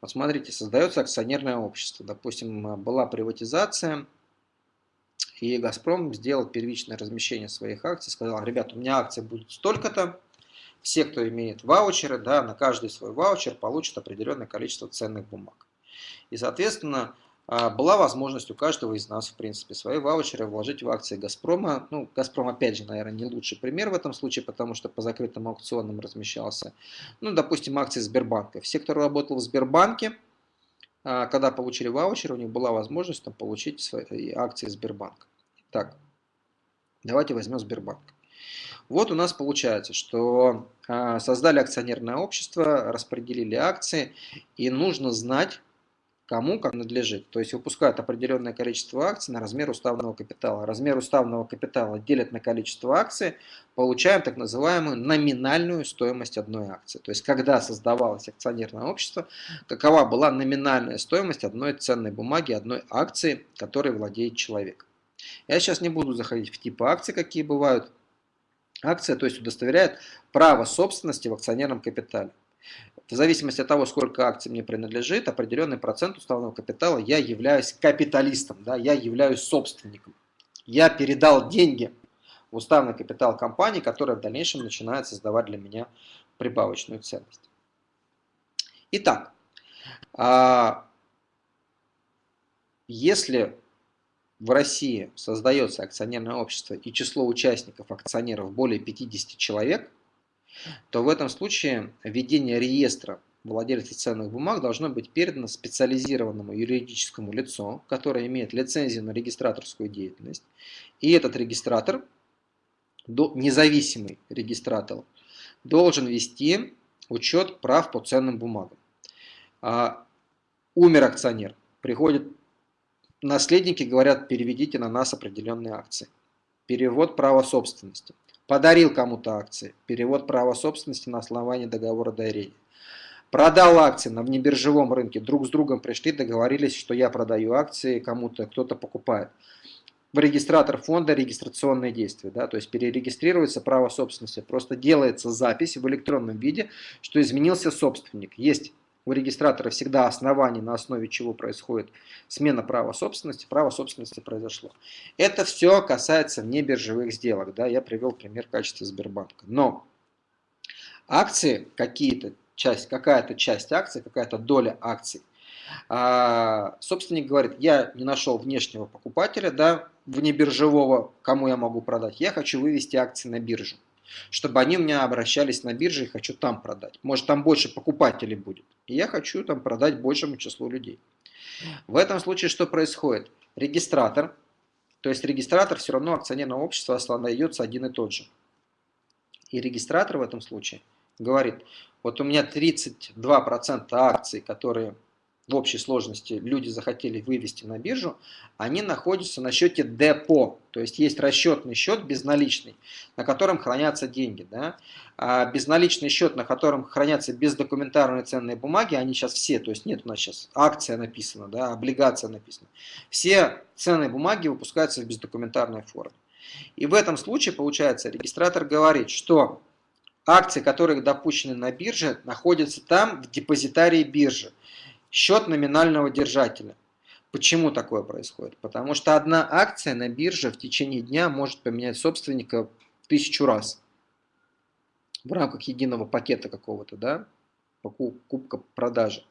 Вот смотрите, создается акционерное общество. Допустим, была приватизация, и «Газпром» сделал первичное размещение своих акций, сказал, ребят, у меня акции будут столько-то, все, кто имеет ваучеры, да, на каждый свой ваучер получат определенное количество ценных бумаг. И, соответственно, а, была возможность у каждого из нас, в принципе, свои ваучеры вложить в акции «Газпрома». Ну, «Газпром», опять же, наверное, не лучший пример в этом случае, потому что по закрытым аукционам размещался. Ну, допустим, акции Сбербанка. Все, кто работал в Сбербанке, а, когда получили ваучер, у них была возможность там, получить свои акции Сбербанка. Так, давайте возьмем Сбербанк. Вот у нас получается, что а, создали акционерное общество, распределили акции, и нужно знать, кому как надлежит. То есть выпускают определенное количество акций на размер уставного капитала. Размер уставного капитала делят на количество акций, получаем так называемую номинальную стоимость одной акции. То есть когда создавалось акционерное общество, какова была номинальная стоимость одной ценной бумаги, одной акции, которой владеет человек. Я сейчас не буду заходить в типы акций, какие бывают. Акция, то есть удостоверяет право собственности в акционерном капитале в зависимости от того, сколько акций мне принадлежит, определенный процент уставного капитала, я являюсь капиталистом, да, я являюсь собственником. Я передал деньги в уставный капитал компании, которая в дальнейшем начинает создавать для меня прибавочную ценность. Итак, а, если в России создается акционерное общество и число участников акционеров более 50 человек – то в этом случае введение реестра владельцев ценных бумаг должно быть передано специализированному юридическому лицу, которое имеет лицензию на регистраторскую деятельность. И этот регистратор, независимый регистратор, должен вести учет прав по ценным бумагам. А умер акционер, приходят наследники, говорят, переведите на нас определенные акции. Перевод права собственности подарил кому-то акции, перевод права собственности на основании договора дарения. Продал акции на внебиржевом рынке, друг с другом пришли, договорились, что я продаю акции кому-то, кто-то покупает. В регистратор фонда регистрационные действия, да, то есть перерегистрируется право собственности, просто делается запись в электронном виде, что изменился собственник. Есть у регистратора всегда основание, на основе чего происходит смена права собственности, право собственности произошло. Это все касается внебиржевых сделок. Да, я привел пример качества Сбербанка. Но акции какие-то, часть, какая-то часть акций, какая-то доля акций, а, собственник говорит, я не нашел внешнего покупателя, да, внебиржевого, кому я могу продать, я хочу вывести акции на биржу чтобы они у меня обращались на бирже и хочу там продать. Может там больше покупателей будет. И я хочу там продать большему числу людей. В этом случае что происходит? Регистратор, то есть регистратор все равно акционерного общества остается один и тот же. И регистратор в этом случае говорит, вот у меня 32% акций, которые в общей сложности люди захотели вывести на биржу, они находятся на счете депо. То есть есть расчетный счет безналичный, на котором хранятся деньги. Да? А безналичный счет, на котором хранятся бездокументарные ценные бумаги, они сейчас все, то есть нет у нас сейчас акция написана, да, облигация написана. Все ценные бумаги выпускаются в бездокументарной форме. И в этом случае, получается, регистратор говорит, что акции, которые допущены на бирже, находятся там в депозитарии биржи счет номинального держателя. Почему такое происходит? Потому что одна акция на бирже в течение дня может поменять собственника тысячу раз в рамках единого пакета какого-то, да, покупка, продажи.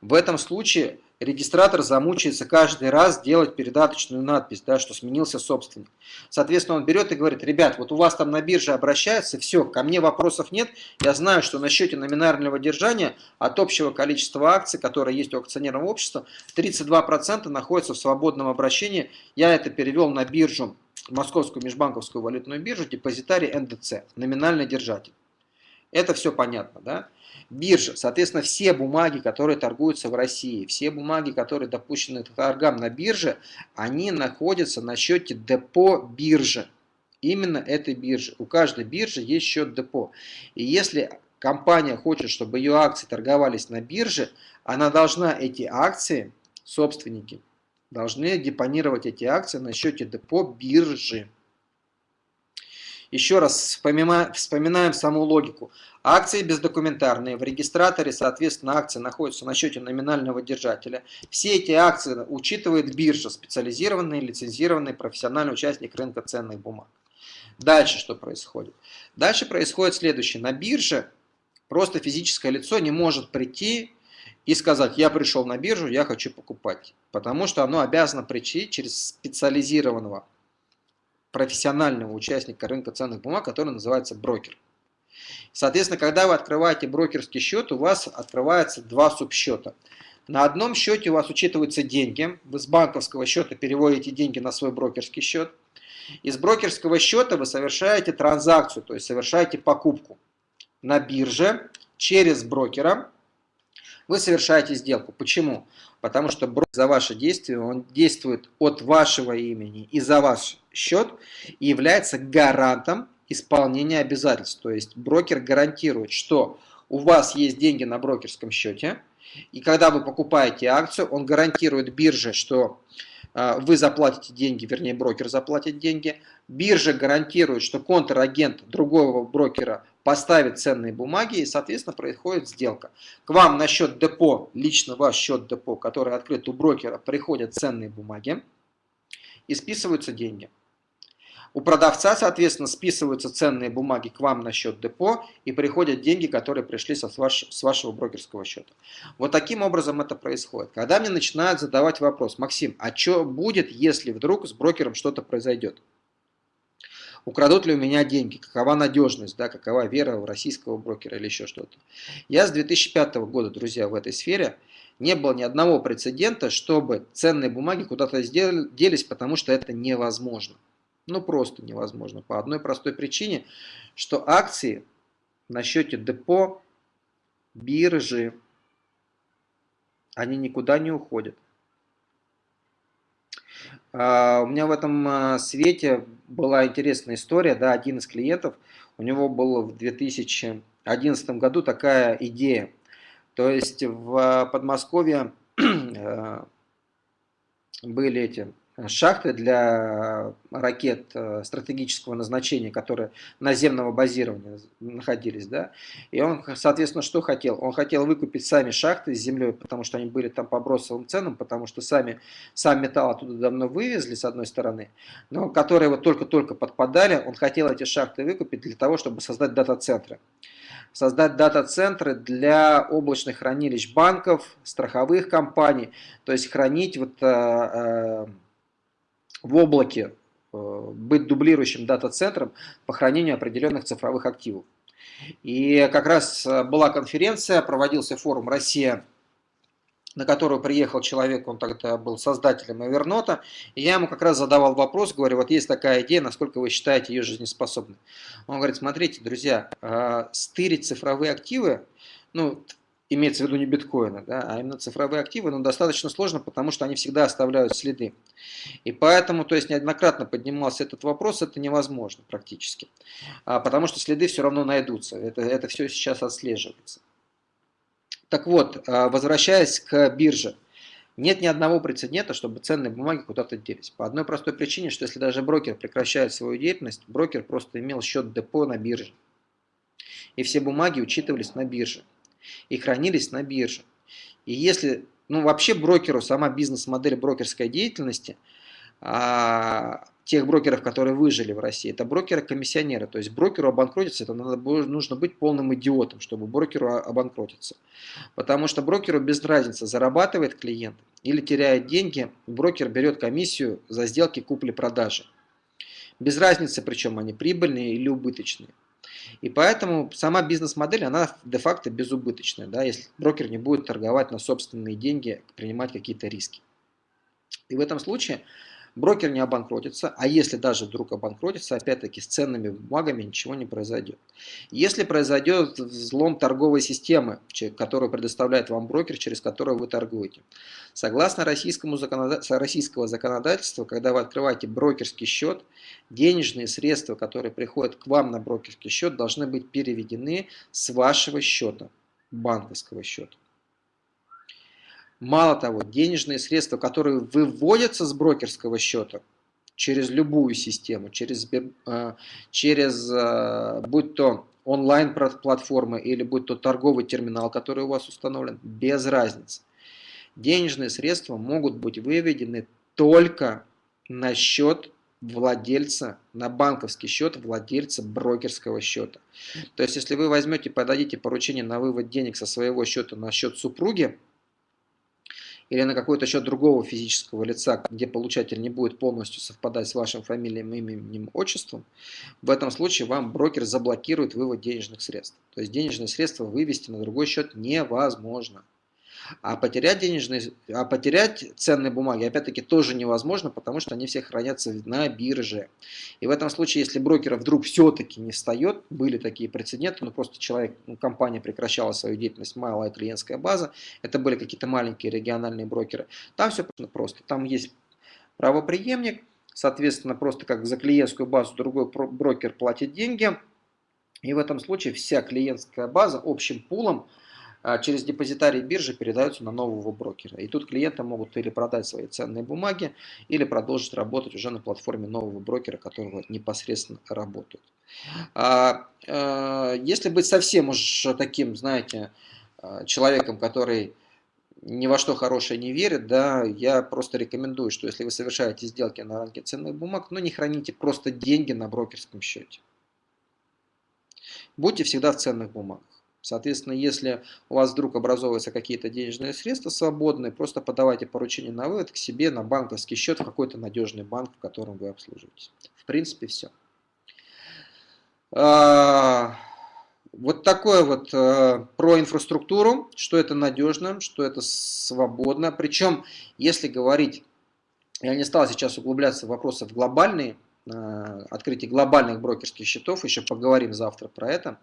В этом случае регистратор замучается каждый раз делать передаточную надпись, да, что сменился собственник. Соответственно, он берет и говорит, ребят, вот у вас там на бирже обращается, все, ко мне вопросов нет, я знаю, что на счете номинального держания от общего количества акций, которые есть у акционерного общества, 32% находятся в свободном обращении, я это перевел на биржу, Московскую межбанковскую валютную биржу, депозитарий НДЦ, номинальный держатель. Это все понятно, да? Биржа, соответственно, все бумаги, которые торгуются в России, все бумаги, которые допущены к торгам на бирже, они находятся на счете депо биржи. Именно этой биржи. У каждой биржи есть счет депо. И если компания хочет, чтобы ее акции торговались на бирже, она должна эти акции, собственники, должны депонировать эти акции на счете депо биржи. Еще раз вспоминаем, саму логику. Акции бездокументарные, в регистраторе, соответственно, акции находятся на счете номинального держателя. Все эти акции учитывает биржа, специализированный, лицензированный профессиональный участник рынка ценных бумаг. Дальше что происходит? Дальше происходит следующее. На бирже просто физическое лицо не может прийти и сказать, я пришел на биржу, я хочу покупать. Потому что оно обязано прийти через специализированного профессионального участника рынка ценных бумаг, который называется брокер. Соответственно, когда вы открываете брокерский счет, у вас открывается два субсчета. На одном счете у вас учитываются деньги, вы с банковского счета переводите деньги на свой брокерский счет. Из брокерского счета вы совершаете транзакцию, то есть совершаете покупку на бирже через брокера. Вы совершаете сделку. Почему? Потому что брокер за ваше действие, он действует от вашего имени и за ваш счет и является гарантом исполнения обязательств. То есть брокер гарантирует, что у вас есть деньги на брокерском счете, и когда вы покупаете акцию, он гарантирует бирже, что а, вы заплатите деньги, вернее брокер заплатит деньги. Биржа гарантирует, что контрагент другого брокера поставит ценные бумаги и, соответственно, происходит сделка. К вам на счет депо, лично ваш счет депо, который открыт у брокера, приходят ценные бумаги и списываются деньги. У продавца, соответственно, списываются ценные бумаги к вам на счет депо и приходят деньги, которые пришли с, ваш, с вашего брокерского счета. Вот таким образом это происходит. Когда мне начинают задавать вопрос, Максим, а что будет, если вдруг с брокером что-то произойдет? Украдут ли у меня деньги? Какова надежность? Да, какова вера в российского брокера или еще что-то? Я с 2005 года, друзья, в этой сфере. Не было ни одного прецедента, чтобы ценные бумаги куда-то делись, потому что это невозможно. Ну, просто невозможно. По одной простой причине, что акции на счете депо биржи, они никуда не уходят. А, у меня в этом а, свете была интересная история. Да, один из клиентов, у него была в 2011 году такая идея. То есть в Подмосковье э, были эти шахты для ракет э, стратегического назначения, которые наземного базирования находились. Да? И он, соответственно, что хотел? Он хотел выкупить сами шахты с землей, потому что они были там по бросовым ценам, потому что сами, сам металл оттуда давно вывезли, с одной стороны, но которые вот только-только подпадали, он хотел эти шахты выкупить для того, чтобы создать дата-центры создать дата-центры для облачных хранилищ банков, страховых компаний, то есть хранить вот, э, э, в облаке э, быть дублирующим дата-центром по хранению определенных цифровых активов. И как раз э, была конференция, проводился форум «Россия», на которую приехал человек, он тогда был создателем Эвернота, и я ему как раз задавал вопрос, говорю, вот есть такая идея, насколько вы считаете ее жизнеспособной. Он говорит, смотрите, друзья, э, стырить цифровые активы, ну, имеется в виду не биткоины, да, а именно цифровые активы, но достаточно сложно, потому что они всегда оставляют следы. И поэтому, то есть неоднократно поднимался этот вопрос, это невозможно практически, а, потому что следы все равно найдутся, это, это все сейчас отслеживается. Так вот, а, возвращаясь к бирже, нет ни одного прецедента, чтобы ценные бумаги куда-то делись. По одной простой причине, что если даже брокер прекращает свою деятельность, брокер просто имел счет депо на бирже. И все бумаги учитывались на бирже и хранились на бирже. И если, ну вообще брокеру, сама бизнес-модель брокерской деятельности, а, тех брокеров, которые выжили в России, это брокеры-комиссионеры. То есть брокеру обанкротиться, это надо, нужно быть полным идиотом, чтобы брокеру обанкротиться. Потому что брокеру без разницы, зарабатывает клиент или теряет деньги, брокер берет комиссию за сделки купли-продажи. Без разницы, причем они прибыльные или убыточные. И поэтому сама бизнес-модель, она де-факто безубыточная, да, если брокер не будет торговать на собственные деньги, принимать какие-то риски. И в этом случае брокер не обанкротится, а если даже вдруг обанкротится, опять-таки с ценными бумагами ничего не произойдет. Если произойдет взлом торговой системы, которую предоставляет вам брокер, через которую вы торгуете. Согласно российскому законодательству, российского законодательства, когда вы открываете брокерский счет, денежные средства, которые приходят к вам на брокерский счет, должны быть переведены с вашего счета, банковского счета. Мало того, денежные средства, которые выводятся с брокерского счета через любую систему, через, э, через э, будь то онлайн-платформы или будь то торговый терминал, который у вас установлен, без разницы. Денежные средства могут быть выведены только на счет владельца, на банковский счет владельца брокерского счета. То есть, если вы возьмете, подадите поручение на вывод денег со своего счета на счет супруги, или на какой-то счет другого физического лица, где получатель не будет полностью совпадать с вашим фамилием, именем, отчеством, в этом случае вам брокер заблокирует вывод денежных средств. То есть денежные средства вывести на другой счет невозможно. А потерять денежные, а потерять ценные бумаги, опять-таки, тоже невозможно, потому что они все хранятся на бирже. И в этом случае, если брокер вдруг все-таки не встает, были такие прецеденты, ну просто человек, ну, компания прекращала свою деятельность, малая клиентская база, это были какие-то маленькие региональные брокеры. Там все просто, там есть правоприемник, соответственно, просто как за клиентскую базу другой брокер платит деньги, и в этом случае вся клиентская база общим пулом через депозитарий биржи передаются на нового брокера. И тут клиенты могут или продать свои ценные бумаги, или продолжить работать уже на платформе нового брокера, которого непосредственно работают. А, а, если быть совсем уж таким, знаете, человеком, который ни во что хорошее не верит, да, я просто рекомендую, что если вы совершаете сделки на рынке ценных бумаг, ну не храните просто деньги на брокерском счете. Будьте всегда в ценных бумагах. Соответственно, если у вас вдруг образовываются какие-то денежные средства свободные, просто подавайте поручение на вывод к себе на банковский счет в какой-то надежный банк, в котором вы обслуживаетесь. В принципе, все. А, вот такое вот э, про инфраструктуру, что это надежно, что это свободно. Причем, если говорить, я не стал сейчас углубляться в вопросы в глобальные, Э, открытие глобальных брокерских счетов, еще поговорим завтра про это.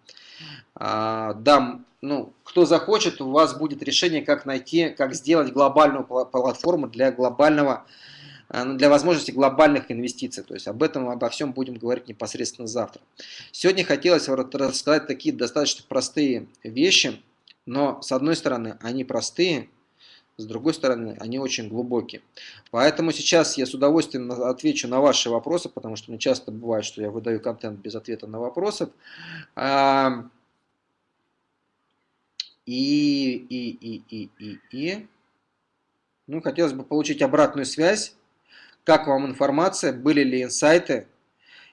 А, дам, ну, кто захочет, у вас будет решение, как найти, как сделать глобальную платформу для глобального, э, ну, для возможности глобальных инвестиций. То есть об этом, обо всем будем говорить непосредственно завтра. Сегодня хотелось рассказать такие достаточно простые вещи, но с одной стороны они простые, с другой стороны, они очень глубокие. Поэтому сейчас я с удовольствием отвечу на ваши вопросы, потому что мне часто бывает, что я выдаю контент без ответа на вопросы. И, и, и, и, и, и. Ну, хотелось бы получить обратную связь. Как вам информация, были ли инсайты?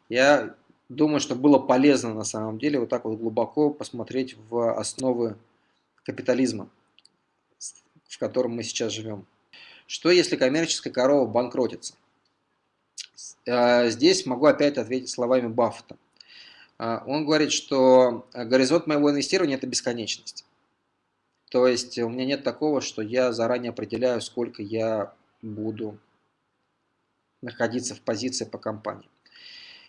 Я думаю, что было полезно на самом деле вот так вот глубоко посмотреть в основы капитализма в котором мы сейчас живем. Что если коммерческая корова банкротится? А, здесь могу опять ответить словами Баффета. А, он говорит, что горизонт моего инвестирования – это бесконечность. То есть у меня нет такого, что я заранее определяю, сколько я буду находиться в позиции по компании.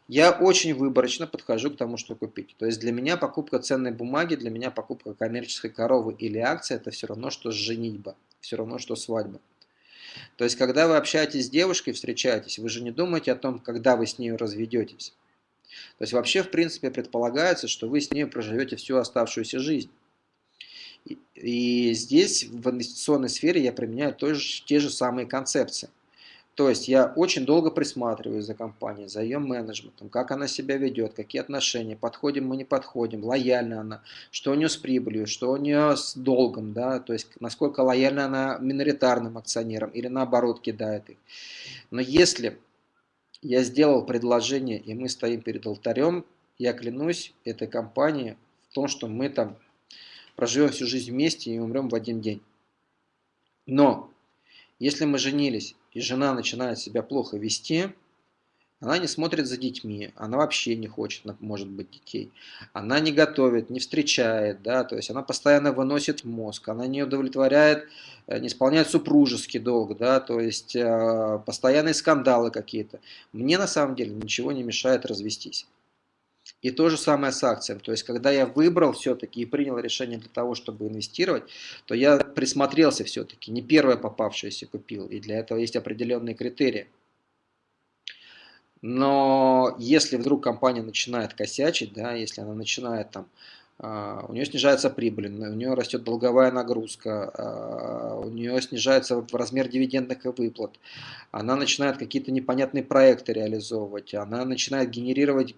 Я очень выборочно подхожу к тому, что купить. То есть для меня покупка ценной бумаги, для меня покупка коммерческой коровы или акции – это все равно, что женитьба, все равно, что свадьба. То есть когда вы общаетесь с девушкой, встречаетесь, вы же не думаете о том, когда вы с ней разведетесь. То есть вообще, в принципе, предполагается, что вы с ней проживете всю оставшуюся жизнь. И, здесь, в инвестиционной сфере, я применяю тоже, те же самые концепции. То есть я очень долго присматриваюсь за компанией, за ее менеджментом, как она себя ведет, какие отношения, подходим мы, не подходим, лояльна она, что у нее с прибылью, что у нее с долгом, да, то есть насколько лояльна она миноритарным акционерам или наоборот кидает их. Но если я сделал предложение и мы стоим перед алтарем, я клянусь этой компании в том, что мы там проживем всю жизнь вместе и умрем в один день. Но если мы женились и жена начинает себя плохо вести, Она не смотрит за детьми, она вообще не хочет, может быть, детей. Она не готовит, не встречает, да, то есть она постоянно выносит мозг, она не удовлетворяет, э, не исполняет супружеский долг, да, то есть э, постоянные скандалы какие-то. Мне на самом деле ничего не мешает развестись. И то же самое с акциями. То есть, когда я выбрал все-таки и принял решение для того, чтобы инвестировать, то я присмотрелся все-таки, не первое попавшееся купил. И для этого есть определенные критерии. Но если вдруг компания начинает косячить, да, если она начинает там, у нее снижается прибыль, у нее растет долговая нагрузка, а, у нее снижается размер дивидендных выплат, она начинает какие-то непонятные проекты реализовывать, она начинает генерировать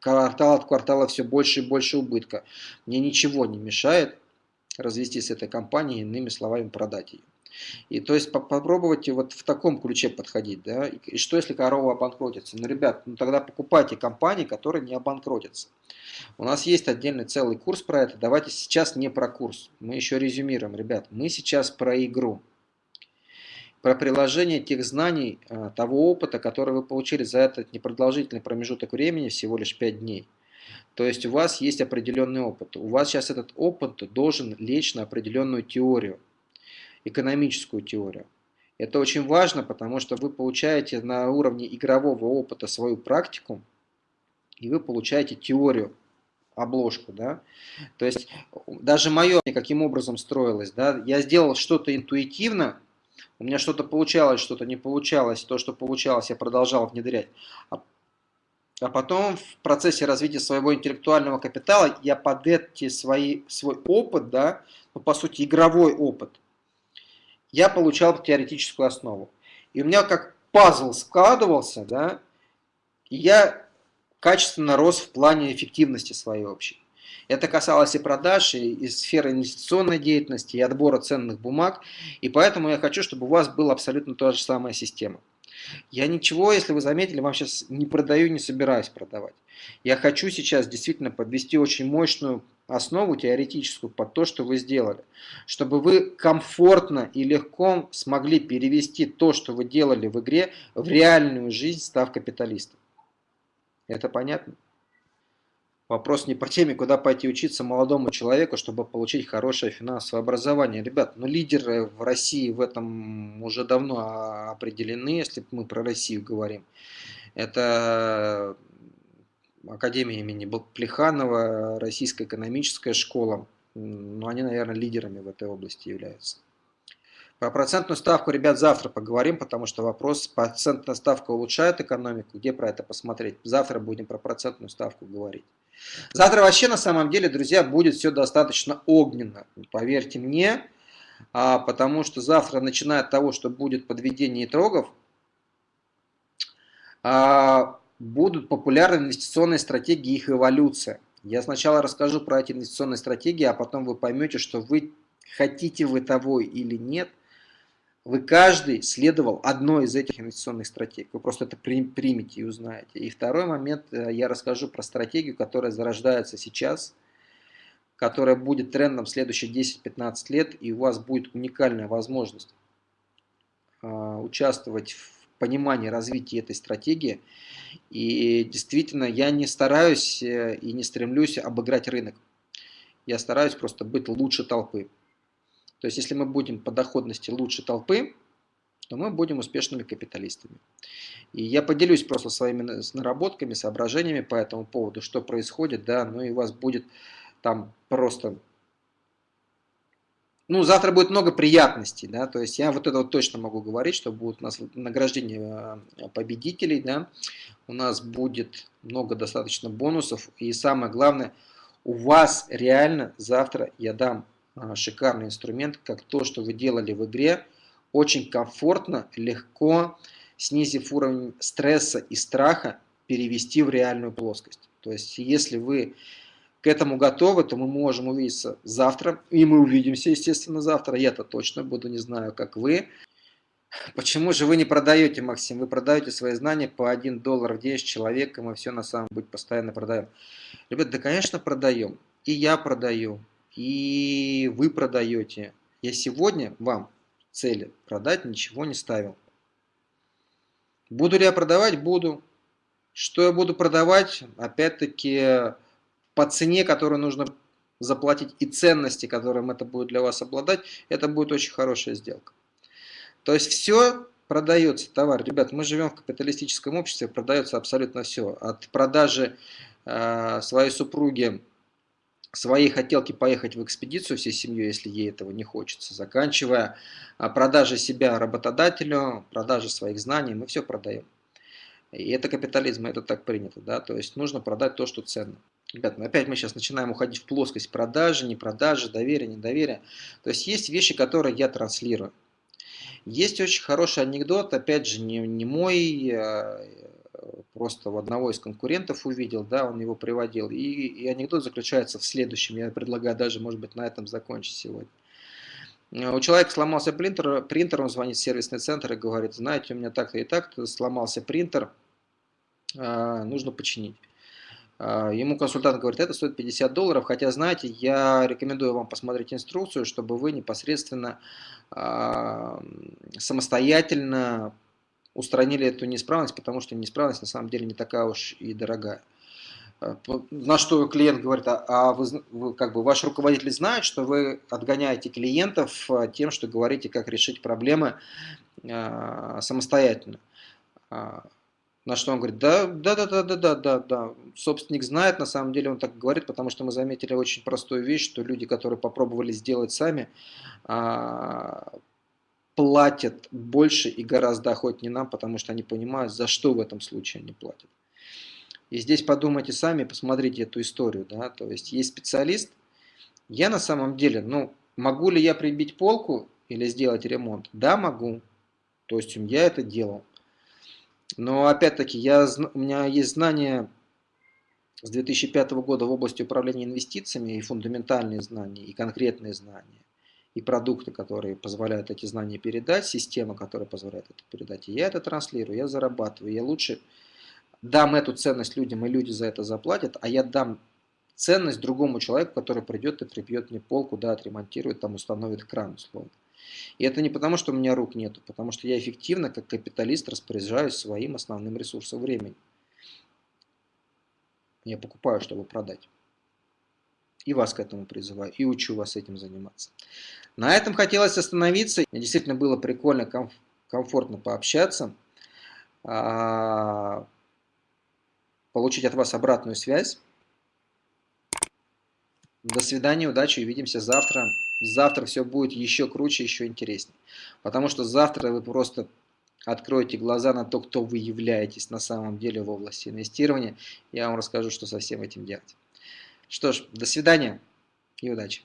квартал от квартала все больше и больше убытка. Мне ничего не мешает развести с этой компанией, иными словами, продать ее. И то есть попробовать вот в таком ключе подходить. Да? И что если корова обанкротится? Ну, ребят, ну тогда покупайте компании, которые не обанкротятся. У нас есть отдельный целый курс про это. Давайте сейчас не про курс. Мы еще резюмируем, ребят. Мы сейчас про игру. Про приложение тех знаний, а, того опыта, который вы получили за этот непродолжительный промежуток времени, всего лишь 5 дней. То есть у вас есть определенный опыт. У вас сейчас этот опыт должен лечь на определенную теорию экономическую теорию. Это очень важно, потому что вы получаете на уровне игрового опыта свою практику, и вы получаете теорию, обложку, да. То есть даже мое, каким образом строилось, да, я сделал что-то интуитивно, у меня что-то получалось, что-то не получалось, то, что получалось, я продолжал внедрять. А, а потом в процессе развития своего интеллектуального капитала я под эти свои, свой опыт, да, ну, по сути, игровой опыт, я получал теоретическую основу. И у меня как пазл складывался, да, и я качественно рос в плане эффективности своей общей. Это касалось и продаж, и, и сферы инвестиционной деятельности, и отбора ценных бумаг. И поэтому я хочу, чтобы у вас была абсолютно та же самая система. Я ничего, если вы заметили, вам сейчас не продаю, не собираюсь продавать. Я хочу сейчас действительно подвести очень мощную основу теоретическую под то, что вы сделали. Чтобы вы комфортно и легко смогли перевести то, что вы делали в игре, в реальную жизнь, став капиталистом. Это понятно? Вопрос не по теме, куда пойти учиться молодому человеку, чтобы получить хорошее финансовое образование. Ребят, ну лидеры в России в этом уже давно определены, если мы про Россию говорим. Это Академия имени Плеханова, Российская экономическая школа. Ну, они, наверное, лидерами в этой области являются. Про процентную ставку, ребят, завтра поговорим, потому что вопрос, процентная ставка улучшает экономику, где про это посмотреть. Завтра будем про процентную ставку говорить. Завтра вообще, на самом деле, друзья, будет все достаточно огненно, поверьте мне, а, потому что завтра, начиная от того, что будет подведение итогов, а, будут популярны инвестиционные стратегии и их эволюция. Я сначала расскажу про эти инвестиционные стратегии, а потом вы поймете, что вы хотите вы того или нет, вы каждый следовал одной из этих инвестиционных стратегий. Вы просто это примете и узнаете. И второй момент, э, я расскажу про стратегию, которая зарождается сейчас, которая будет трендом следующие 10-15 лет, и у вас будет уникальная возможность а, участвовать в понимании развития этой стратегии. И действительно, я не стараюсь э, и не стремлюсь обыграть рынок. Я стараюсь просто быть лучше толпы. То есть, если мы будем по доходности лучше толпы, то мы будем успешными капиталистами. И я поделюсь просто своими наработками, соображениями по этому поводу, что происходит, да, ну и у вас будет там просто ну, завтра будет много приятностей, да, то есть я вот это вот точно могу говорить, что будет у нас награждение э, победителей, да, у нас будет много достаточно бонусов, и самое главное, у вас реально завтра я дам шикарный инструмент, как то, что вы делали в игре, очень комфортно, легко, снизив уровень стресса и страха, перевести в реальную плоскость. То есть, если вы к этому готовы, то мы можем увидеться завтра. И мы увидимся, естественно, завтра. Я-то точно буду, не знаю, как вы. Почему же вы не продаете, Максим? Вы продаете свои знания по 1 доллар в день с человеком, и все на самом деле постоянно продаем. Ребят, да, конечно, продаем. И я продаю, и вы продаете. Я сегодня вам цели продать ничего не ставил. Буду ли я продавать? Буду. Что я буду продавать? Опять-таки по цене, которую нужно заплатить и ценности, которым это будет для вас обладать, это будет очень хорошая сделка. То есть все продается, товар. Ребят, мы живем в капиталистическом обществе, продается абсолютно все. От продажи э, своей супруги своей хотелки поехать в экспедицию всей семьей, если ей этого не хочется, заканчивая а, продажей себя работодателю, продажей своих знаний, мы все продаем. И это капитализм, это так принято, да, то есть нужно продать то, что ценно. Ребята, ну опять мы сейчас начинаем уходить в плоскость продажи, не продажи, доверия, недоверия. То есть есть вещи, которые я транслирую. Есть очень хороший анекдот, опять же, не, не мой, а, просто у одного из конкурентов увидел, да, он его приводил. И, и анекдот заключается в следующем, я предлагаю даже, может быть, на этом закончить сегодня. У человека сломался принтер, принтер, он звонит в сервисный центр и говорит, знаете, у меня так-то и так-то сломался принтер, а, нужно починить. А, ему консультант говорит, это стоит 50 долларов, хотя, знаете, я рекомендую вам посмотреть инструкцию, чтобы вы непосредственно а, самостоятельно устранили эту неисправность, потому что неисправность на самом деле не такая уж и дорогая. Э, на что клиент говорит, а, а вы, как бы ваш руководитель знает, что вы отгоняете клиентов э, тем, что говорите, как решить проблемы э, самостоятельно. А, на что он говорит, да, да, да, да, да, да, да, да. Собственник знает, на самом деле он так говорит, потому что мы заметили очень простую вещь, что люди, которые попробовали сделать сами, а, платят больше и гораздо охотнее нам, потому что они понимают, за что в этом случае они платят. И здесь подумайте сами, посмотрите эту историю. Да? То есть есть специалист, я на самом деле, ну, могу ли я прибить полку или сделать ремонт? Да, могу. То есть я это делал. Но опять-таки, у меня есть знания с 2005 года в области управления инвестициями и фундаментальные знания, и конкретные знания и продукты, которые позволяют эти знания передать, система, которая позволяет это передать. И я это транслирую, я зарабатываю, я лучше дам эту ценность людям, и люди за это заплатят, а я дам ценность другому человеку, который придет и прибьет мне полку, да, отремонтирует, там установит кран условно. И это не потому, что у меня рук нету, потому что я эффективно, как капиталист, распоряжаюсь своим основным ресурсом времени. Я покупаю, чтобы продать. И вас к этому призываю, и учу вас этим заниматься. На этом хотелось остановиться. Мне действительно было прикольно, комф комфортно пообщаться. А, получить от вас обратную связь. До свидания, удачи, увидимся завтра. Завтра все будет еще круче, еще интереснее. Потому что завтра вы просто откроете глаза на то, кто вы являетесь на самом деле в области инвестирования. Я вам расскажу, что со всем этим делать. Что ж, до свидания и удачи.